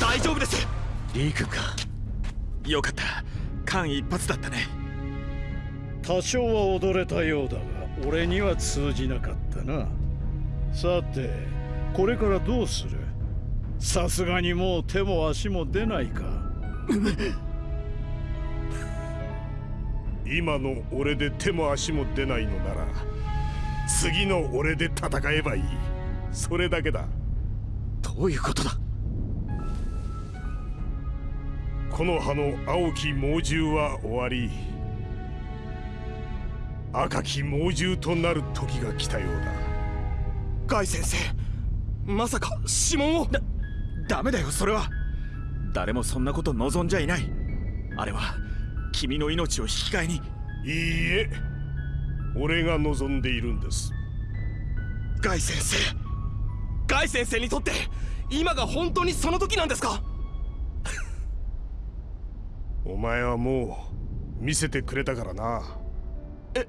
大丈夫です。リクか。よかった。間一髪だったね。多少は踊れたようだが俺には通じなかったな。さてこれからどうする？さすがにもう手も足も出ないか。今の俺で手も足も出ないのなら次の俺で戦えばいい。それだけだ。どういうことだ？この葉の青き猛獣は終わり。赤き猛獣となる時が来たようだ。ガイ先生まさか指紋を？だダメだよそれは。誰もそんなこと望んじゃいない。あれは君の命を引き換えに。いいえ俺が望んでいるんです。ガイ先生。ガイ先生にとって今が本当にその時なんですか？お前はもう見せてくれたからな。え？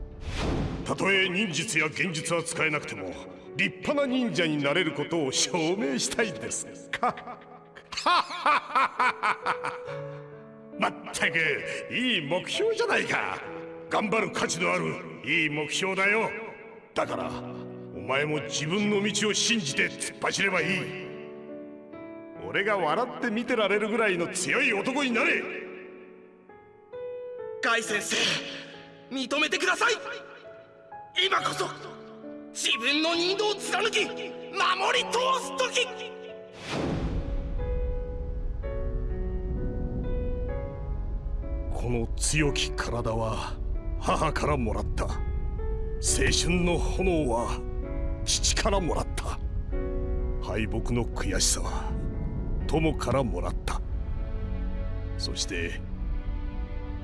たとえ忍術や幻術は使えなくても立派な忍者になれることを証明したいんです。か まったくいい目標じゃないか頑張る価値のあるいい目標だよ。だからお前も自分の道を信じて突っ走ればいい。俺が笑って見てられるぐらいの強い男になれ。ガイ先生認めてください。今こそ自分の任道を貫き守り通す時。この強き体は母からもらった。青春の炎は父からもらった。敗北の悔しさは友からもらった。そして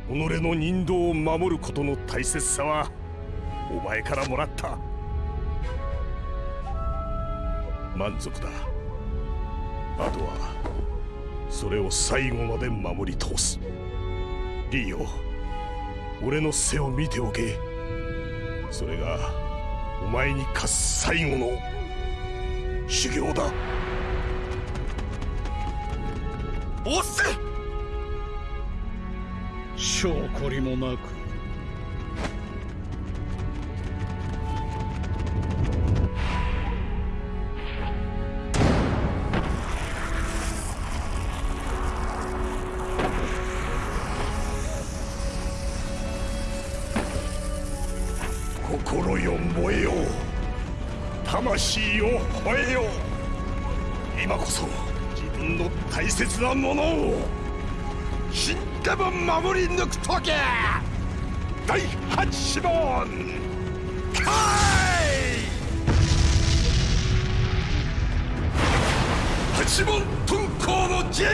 己の人道を守ることの大切さはお前からもらった。満足だ。あとはそれを最後まで守り通す。リーよ。俺の背を見ておけ。それがお前に課す最後の修行だ。おっす証拠りもなく守り抜くとけ第八志望。かい。八門遁甲の陣。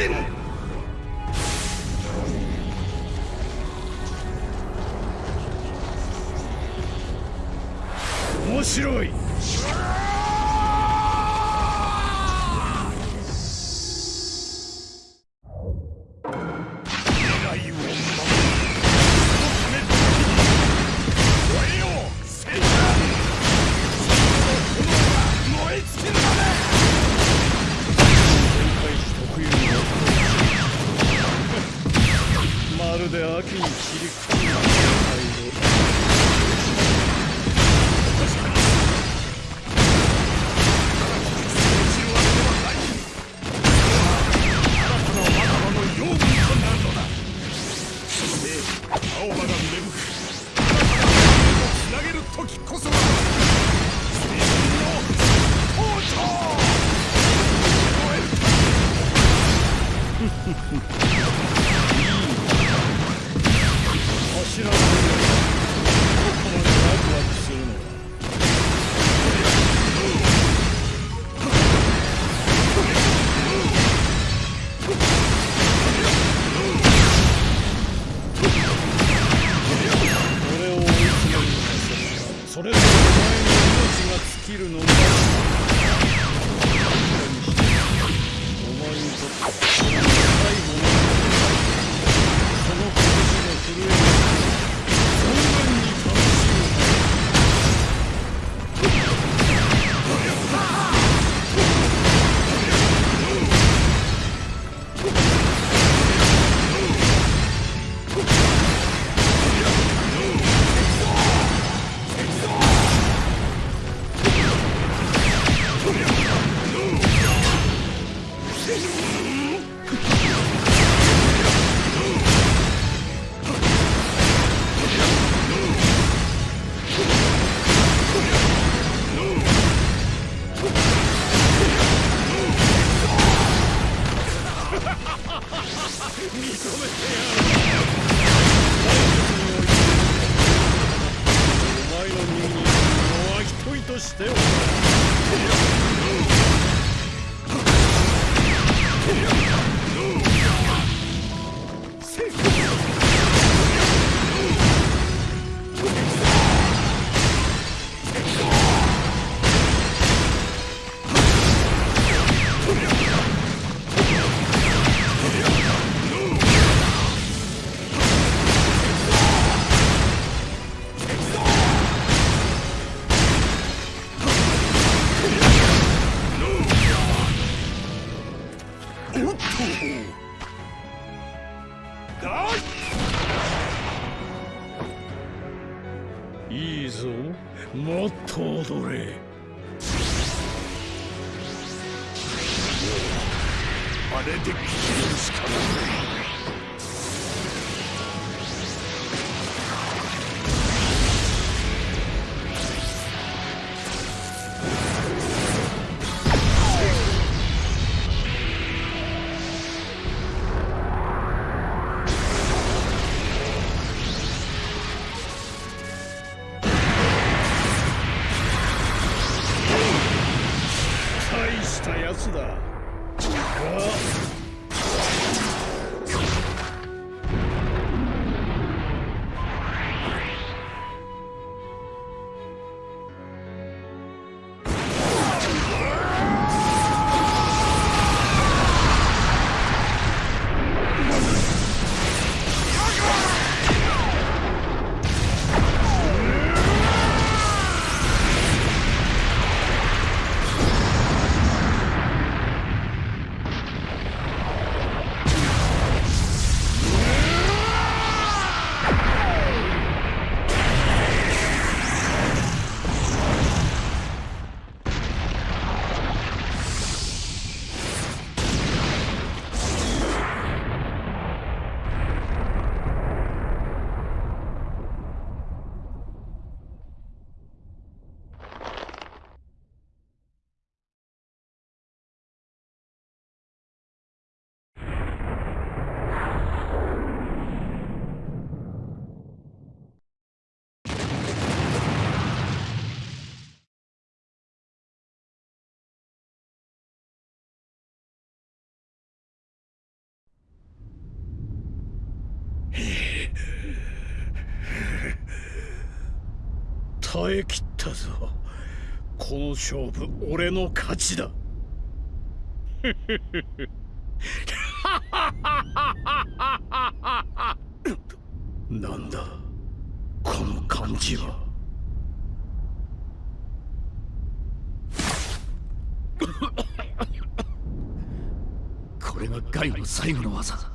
面白い。耐え切ったぞ。この勝負俺の勝ちだ。なんだ？この感じは。これがガイの最後の技。だ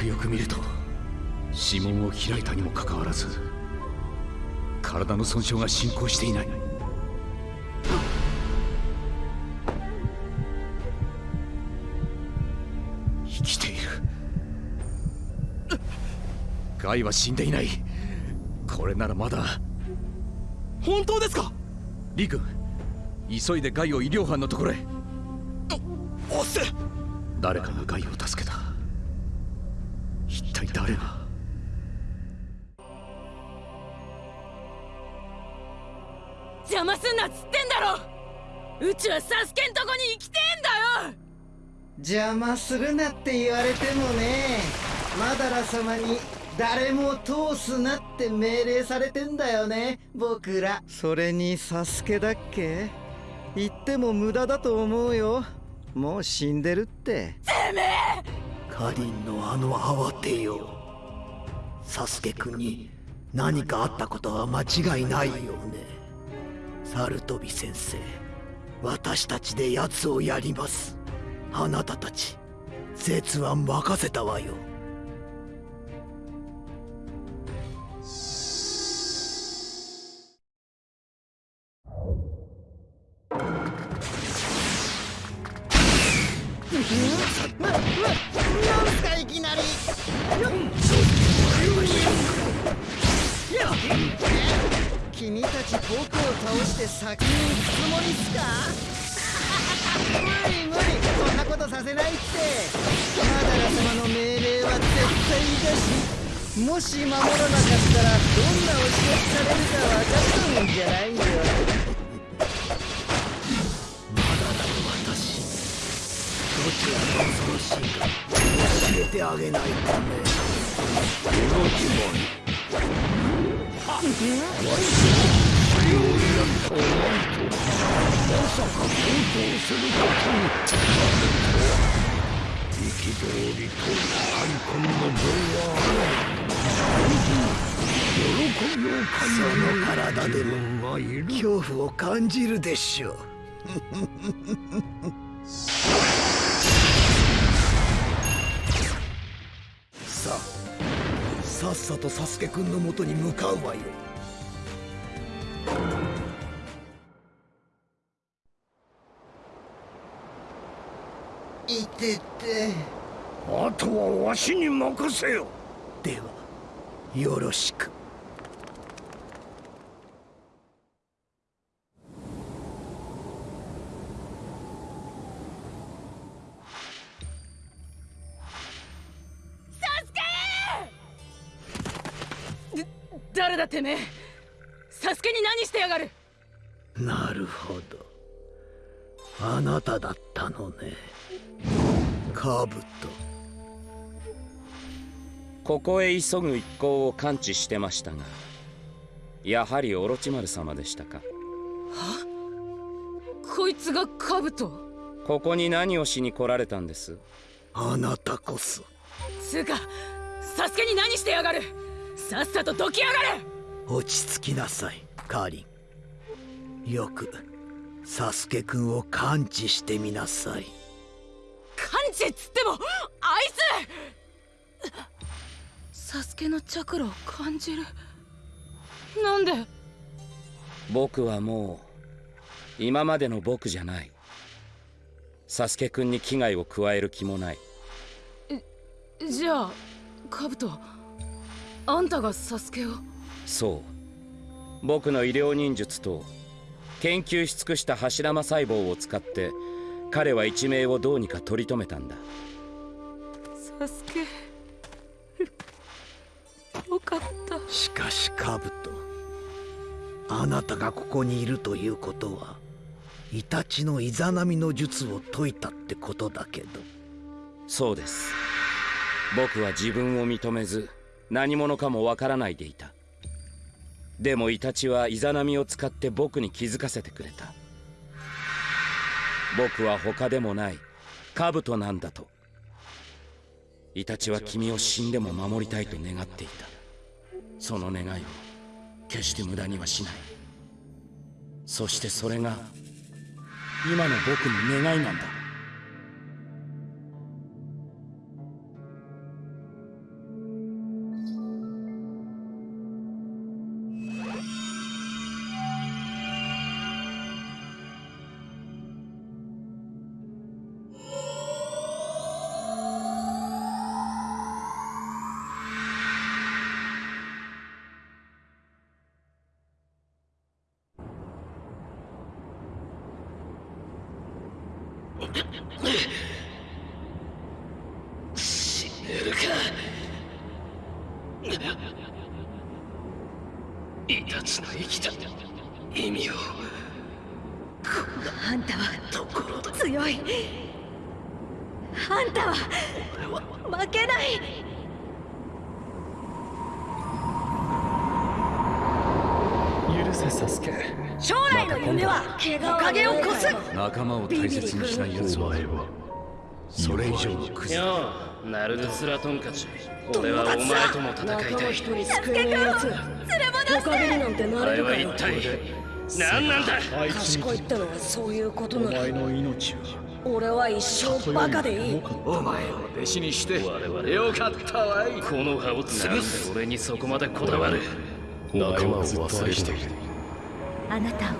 くよく見ると指紋を開いたにもかかわらず体の損傷が進行していない。生きている。ガイは死んでいない。これならまだ。本当ですか？リ君急いでガイを医療班のところへ。おっせ！誰かがガイを助けた。誰が？邪魔すんなっつってんだろ！うちはサスケんとこに行きてえんだよ！邪魔するなって言われてもねマダラ様に誰も通すなって命令されてんだよね僕ら。それにサスケだっけ？言っても無駄だと思うよ。もう死んでるって。てめえカリンのあの慌てよサスケ君に何かあったことは間違いないよね。サルトビ先生私たちで奴をやります。あなたたち絶は任せたわよ。ななん？すかいきなり。君たち僕を倒して先に行くつもりっすか？無理無理。そんなことさせないって。マダラ様の命令は絶対だしもし守らなかったらどんなお仕置きされるか分かったもんじゃないよ。ちらが恐ろしいか教えてあげないとねこの呪文わしのそれを選んだお前とまさか共闘する。ことに憤りと開墾の分は喜びを感じるその体でも恐怖を感じるでしょう。さあさっさとサスケくんのもとに向かうわよ。いてて。あとはわしに任せよ。ではよろしく誰だてめえ。サスケに何してやがる。なるほど。あなただったのね。カブト。ここへ急ぐ一行を感知してましたがやはりオロチマル様でしたか。こいつがカブト？ここに何をしに来られたんです？あなたこそ。つうかサスケに何してやがる？さっさとどきやがれ！落ち着きなさいカーリン。よくサスケくんを感知してみなさい。感知っつってもあいつ！サスケのチャクラを感じる。なんで？僕はもう今までの僕じゃない。サスケくんに危害を加える気もない。じゃあカブトあんたがサスケを？そう。僕の医療忍術と研究し尽くした柱間細胞を使って彼は一命をどうにか取り留めたんだ。サスケ。よかった。しかしカブトあなたがここにいるということはイタチのイザナミの術を解いたってことだけど。そうです。僕は自分を認めず何者かもわからないでいた。でもイタチはイザナミを使って僕に気づかせてくれた。僕は他でもない。カブトなんだと。イタチは君を死んでも守りたいと願っていた。その願いを決して無駄にはしない。そしてそれが今の僕の願いなんだ。バカでいい。お前を弟子にしてよかったわい。この葉を潰す俺にそこまでこだわる。仲間を忘れている。あなたを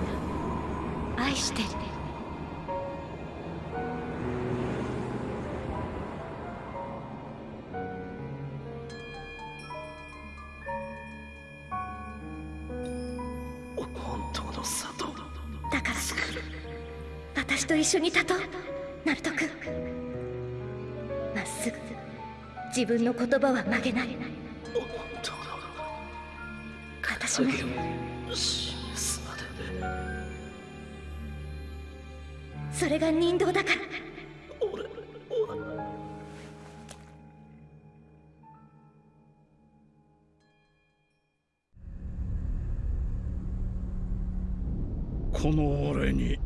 分の言葉は曲げない。私もそれが人道だから。この俺に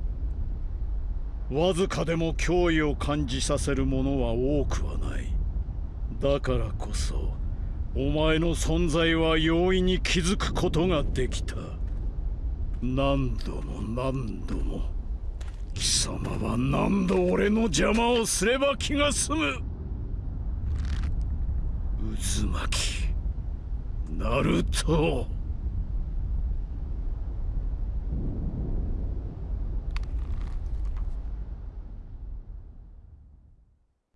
わずかでも脅威を感じさせるものは多くはない。だからこそお前の存在は容易に気づくことができた。何度も何度も。貴様は何度俺の邪魔をすれば気が済む。渦巻き。ナルト。